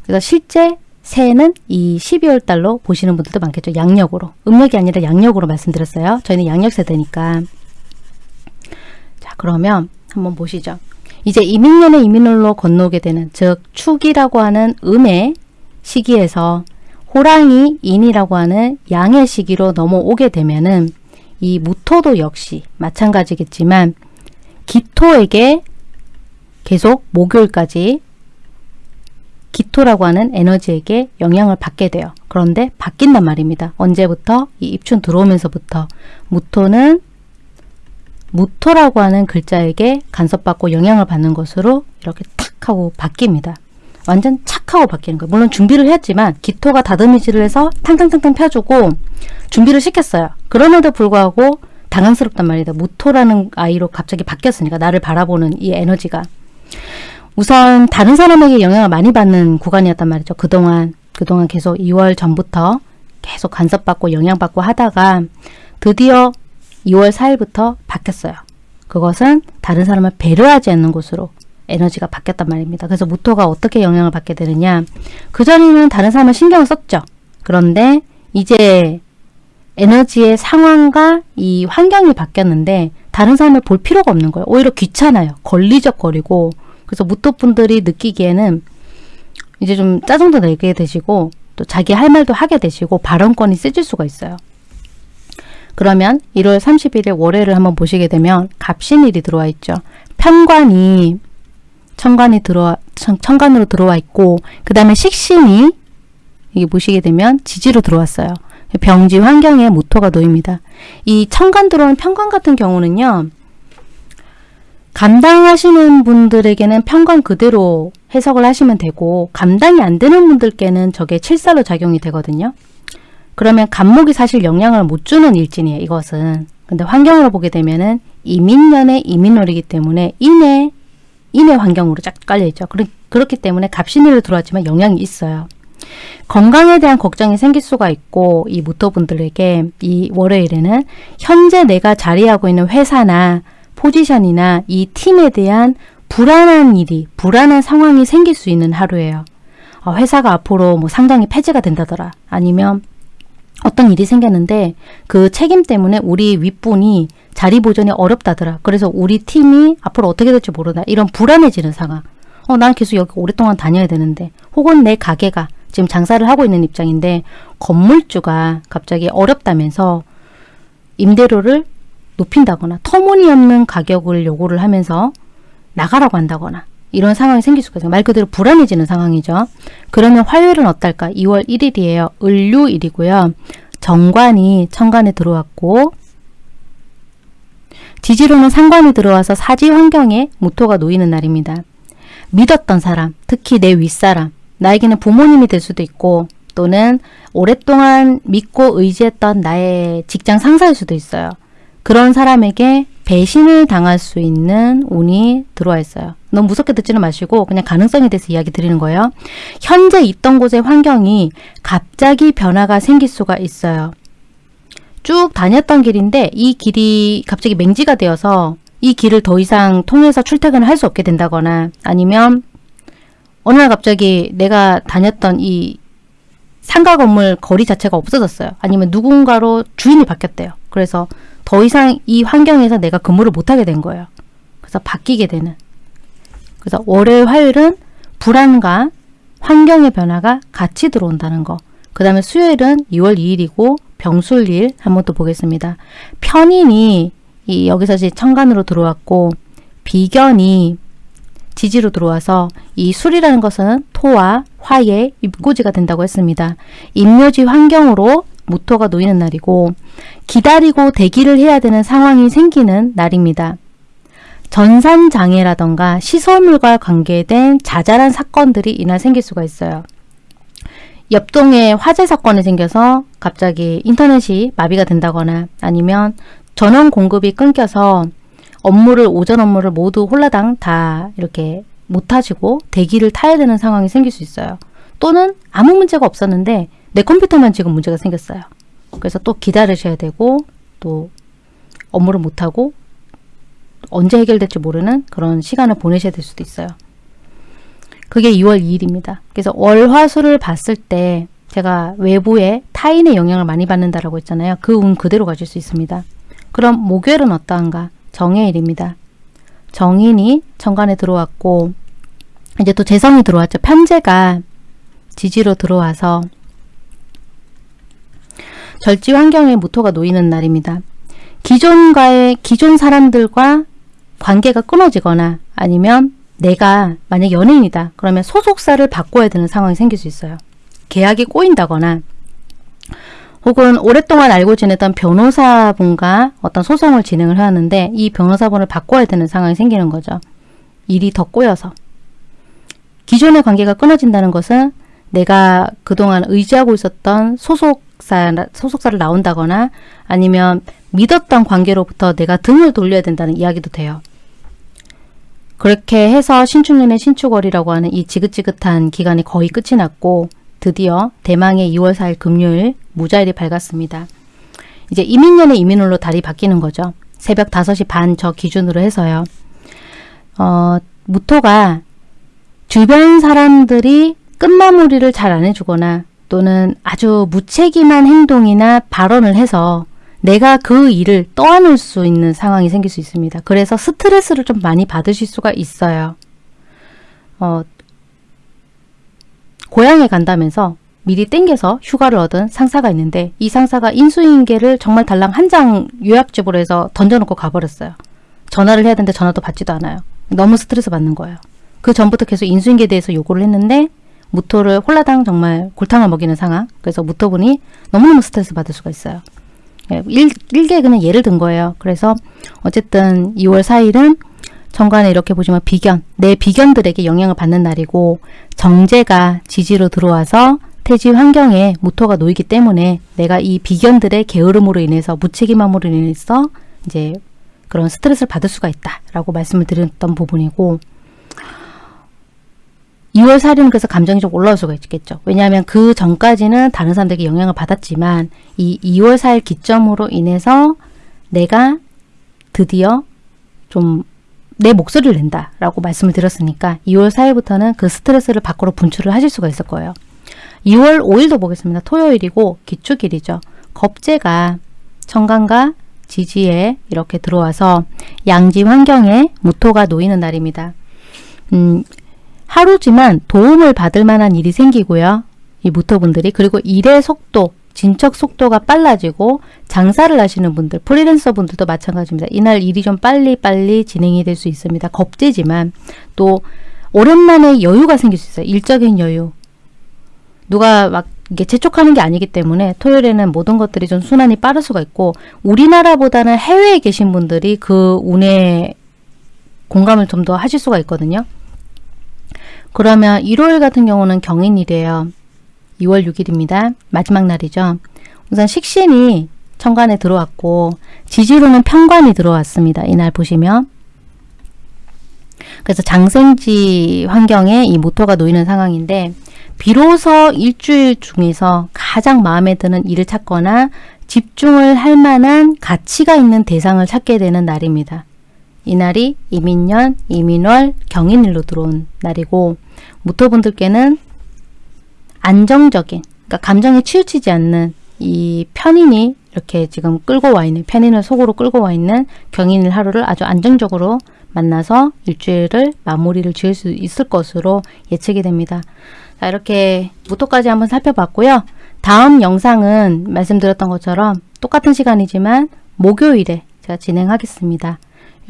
그래서 실제 새해는 이 12월 달로 보시는 분들도 많겠죠. 양력으로. 음력이 아니라 양력으로 말씀드렸어요. 저희는 양력 세대니까. 자, 그러면 한번 보시죠. 이제 이민년의 이민월로 건너오게 되는 즉 축이라고 하는 음의 시기에서 호랑이 인이라고 하는 양의 시기로 넘어오게 되면은 이 무토도 역시 마찬가지겠지만 기토에게 계속 목요일까지 기토라고 하는 에너지에게 영향을 받게 돼요. 그런데 바뀐단 말입니다. 언제부터? 이 입춘 들어오면서부터 무토는 무토라고 하는 글자에게 간섭받고 영향을 받는 것으로 이렇게 탁 하고 바뀝니다. 완전 착 하고 바뀌는 거예요. 물론 준비를 했지만 기토가 다듬이질을 해서 탕탕탕탕 펴주고 준비를 시켰어요. 그럼에도 불구하고 당황스럽단 말이다. 무토라는 아이로 갑자기 바뀌었으니까 나를 바라보는 이 에너지가 우선 다른 사람에게 영향을 많이 받는 구간이었단 말이죠. 그동안 그동안 계속 2월 전부터 계속 간섭받고 영향받고 하다가 드디어 2월 4일부터 바뀌었어요. 그것은 다른 사람을 배려하지 않는 곳으로 에너지가 바뀌었단 말입니다. 그래서 무토가 어떻게 영향을 받게 되느냐 그전에는 다른 사람을 신경을 썼죠. 그런데 이제 에너지의 상황과 이 환경이 바뀌었는데 다른 사람을 볼 필요가 없는 거예요. 오히려 귀찮아요. 걸리적거리고 그래서 무토분들이 느끼기에는 이제 좀 짜증도 내게 되시고 또 자기 할 말도 하게 되시고 발언권이 세질 수가 있어요. 그러면 1월 31일 월요일을 한번 보시게 되면 갑신일이 들어와 있죠. 편관이 천관이 들어와 천, 천관으로 들어와 있고 그 다음에 식신이 이게 보시게 되면 지지로 들어왔어요. 병지 환경에 모토가 놓입니다. 이 천간 들어오는 편관 같은 경우는요. 감당하시는 분들에게는 편관 그대로 해석을 하시면 되고 감당이 안 되는 분들께는 저게 칠살로 작용이 되거든요. 그러면 간목이 사실 영향을 못 주는 일진이에요. 이것은. 근데 환경으로 보게 되면은 이민년의 이민월이기 때문에 인의 인의 환경으로 쫙 깔려있죠. 그렇기 때문에 갑신일로 들어왔지만 영향이 있어요. 건강에 대한 걱정이 생길 수가 있고 이 무토분들에게 이 월요일에는 현재 내가 자리하고 있는 회사나 포지션이나 이 팀에 대한 불안한 일이 불안한 상황이 생길 수 있는 하루예요. 어, 회사가 앞으로 뭐 상당히 폐지가 된다더라 아니면 어떤 일이 생겼는데 그 책임 때문에 우리 윗분이 자리 보존이 어렵다더라. 그래서 우리 팀이 앞으로 어떻게 될지 모르다. 이런 불안해지는 상황. 어, 난 계속 여기 오랫동안 다녀야 되는데 혹은 내 가게가 지금 장사를 하고 있는 입장인데 건물주가 갑자기 어렵다면서 임대료를 높인다거나 터무니없는 가격을 요구를 하면서 나가라고 한다거나 이런 상황이 생길 수가 있어요. 말 그대로 불안해지는 상황이죠. 그러면 화요일은 어떨까? 2월 1일이에요. 을류일이고요. 정관이 천간에 들어왔고 지지로는 상관이 들어와서 사지 환경에 무토가 놓이는 날입니다. 믿었던 사람, 특히 내 윗사람, 나에게는 부모님이 될 수도 있고 또는 오랫동안 믿고 의지했던 나의 직장 상사일 수도 있어요. 그런 사람에게 배신을 당할 수 있는 운이 들어와 있어요. 너무 무섭게 듣지는 마시고 그냥 가능성에 대해서 이야기 드리는 거예요. 현재 있던 곳의 환경이 갑자기 변화가 생길 수가 있어요. 쭉 다녔던 길인데 이 길이 갑자기 맹지가 되어서 이 길을 더 이상 통해서 출퇴근을 할 수 없게 된다거나 아니면 어느 날 갑자기 내가 다녔던 이 상가 건물 거리 자체가 없어졌어요. 아니면 누군가로 주인이 바뀌었대요. 그래서 더 이상 이 환경에서 내가 근무를 못하게 된 거예요. 그래서 바뀌게 되는. 그래서 월요일, 화요일은 불안과 환경의 변화가 같이 들어온다는 거. 그 다음에 수요일은 2월 2일이고 병술일 한번 또 보겠습니다. 편인이 이 여기서 이제 천간으로 들어왔고 비견이 지지로 들어와서 이 술이라는 것은 토와 화의 입고지가 된다고 했습니다. 임묘지 환경으로 무토가 놓이는 날이고 기다리고 대기를 해야 되는 상황이 생기는 날입니다. 전산장애라던가 시설물과 관계된 자잘한 사건들이 이날 생길 수가 있어요. 옆동에 화재 사건이 생겨서 갑자기 인터넷이 마비가 된다거나 아니면 전원 공급이 끊겨서 업무를 오전 업무를 모두 홀라당 다 이렇게 못 하시고 대기를 타야 되는 상황이 생길 수 있어요. 또는 아무 문제가 없었는데 내 컴퓨터만 지금 문제가 생겼어요. 그래서 또 기다리셔야 되고 또 업무를 못하고 언제 해결될지 모르는 그런 시간을 보내셔야 될 수도 있어요. 그게 2월 2일입니다. 그래서 월화수를 봤을 때 제가 외부의 타인의 영향을 많이 받는다라고 했잖아요. 그 운 그대로 가질 수 있습니다. 그럼 목요일은 어떠한가? 정해일입니다. 정인이 천간에 들어왔고 이제 또 재성이 들어왔죠. 편제가 지지로 들어와서 절지 환경에 무토가 놓이는 날입니다. 기존과의 기존 사람들과 관계가 끊어지거나 아니면 내가 만약 연예인이다. 그러면 소속사를 바꿔야 되는 상황이 생길 수 있어요. 계약이 꼬인다거나 혹은 오랫동안 알고 지냈던 변호사분과 어떤 소송을 진행을 하는데 이 변호사분을 바꿔야 되는 상황이 생기는 거죠. 일이 더 꼬여서. 기존의 관계가 끊어진다는 것은 내가 그동안 의지하고 있었던 소속사, 소속사를 나온다거나 아니면 믿었던 관계로부터 내가 등을 돌려야 된다는 이야기도 돼요. 그렇게 해서 신축년의 신축월이라고 하는 이 지긋지긋한 기간이 거의 끝이 났고 드디어 대망의 2월 4일 금요일 무자일이 밝았습니다. 이제 이민년의 이민월로 달이 바뀌는 거죠. 새벽 5시 반 저 기준으로 해서요. 어, 무토가 주변 사람들이 끝마무리를 잘 안 해주거나 또는 아주 무책임한 행동이나 발언을 해서 내가 그 일을 떠안을 수 있는 상황이 생길 수 있습니다. 그래서 스트레스를 좀 많이 받으실 수가 있어요. 어, 고향에 간다면서 미리 땡겨서 휴가를 얻은 상사가 있는데 이 상사가 인수인계를 정말 달랑 한 장 요약집으로 해서 던져놓고 가버렸어요. 전화를 해야 되는데 전화도 받지도 않아요. 너무 스트레스 받는 거예요. 그 전부터 계속 인수인계에 대해서 요구를 했는데 무토를 홀라당 정말 골탕을 먹이는 상황. 그래서 무토분이 너무너무 스트레스 받을 수가 있어요. 예, 일, 일개 그냥 예를 든 거예요. 그래서 어쨌든 2월 4일은 정관에 이렇게 보시면 비견, 내 비견들에게 영향을 받는 날이고 정제가 지지로 들어와서 태지 환경에 무토가 놓이기 때문에 내가 이 비견들의 게으름으로 인해서 무책임함으로 인해서 이제 그런 스트레스를 받을 수가 있다라고 말씀을 드렸던 부분이고 2월 4일은 그래서 감정이 좀 올라올 수가 있겠죠. 왜냐하면 그 전까지는 다른 사람들에게 영향을 받았지만 이 2월 4일 기점으로 인해서 내가 드디어 좀 내 목소리를 낸다 라고 말씀을 드렸으니까 2월 4일부터는 그 스트레스를 밖으로 분출을 하실 수가 있을 거예요. 2월 5일도 보겠습니다. 토요일이고 기축일이죠. 겁재가 천간과 지지에 이렇게 들어와서 양지 환경에 무토가 놓이는 날입니다. 음, 하루지만 도움을 받을 만한 일이 생기고요. 이 무토분들이 그리고 일의 속도, 진척 속도가 빨라지고 장사를 하시는 분들, 프리랜서 분들도 마찬가지입니다. 이날 일이 좀 빨리빨리 진행이 될 수 있습니다. 겁재지만 또 오랜만에 여유가 생길 수 있어요. 일적인 여유. 누가 막 이게 재촉하는 게 아니기 때문에 토요일에는 모든 것들이 좀 순환이 빠를 수가 있고 우리나라보다는 해외에 계신 분들이 그 운에 공감을 좀 더 하실 수가 있거든요. 그러면 일요일 같은 경우는 경인일이에요. 2월 6일입니다. 마지막 날이죠. 우선 식신이 천간에 들어왔고 지지로는 편관이 들어왔습니다. 이날 보시면 그래서 장생지 환경에 이 모토가 놓이는 상황인데 비로소 일주일 중에서 가장 마음에 드는 일을 찾거나 집중을 할 만한 가치가 있는 대상을 찾게 되는 날입니다. 이날이 이민년, 이민월, 경인일로 들어온 날이고 무토분들께는 안정적인 그러니까 감정에 치우치지 않는 이 편인이 이렇게 지금 끌고 와 있는 편인을 속으로 끌고 와 있는 경인일 하루를 아주 안정적으로 만나서 일주일을 마무리를 지을 수 있을 것으로 예측이 됩니다. 자 이렇게 무토까지 한번 살펴봤고요. 다음 영상은 말씀드렸던 것처럼 똑같은 시간이지만 목요일에 제가 진행하겠습니다.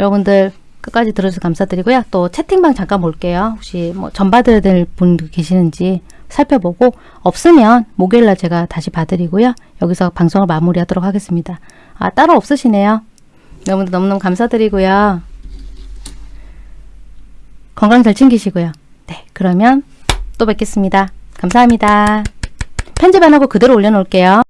여러분들 끝까지 들어주셔서 감사드리고요. 또 채팅방 잠깐 볼게요. 혹시 뭐 전 받아야 될 분 계시는지 살펴보고 없으면 목요일날 제가 다시 봐드리고요. 여기서 방송을 마무리하도록 하겠습니다. 아 따로 없으시네요. 여러분들 너무너무 감사드리고요. 건강 잘 챙기시고요. 네 그러면 또 뵙겠습니다. 감사합니다. 편집 안 하고 그대로 올려놓을게요.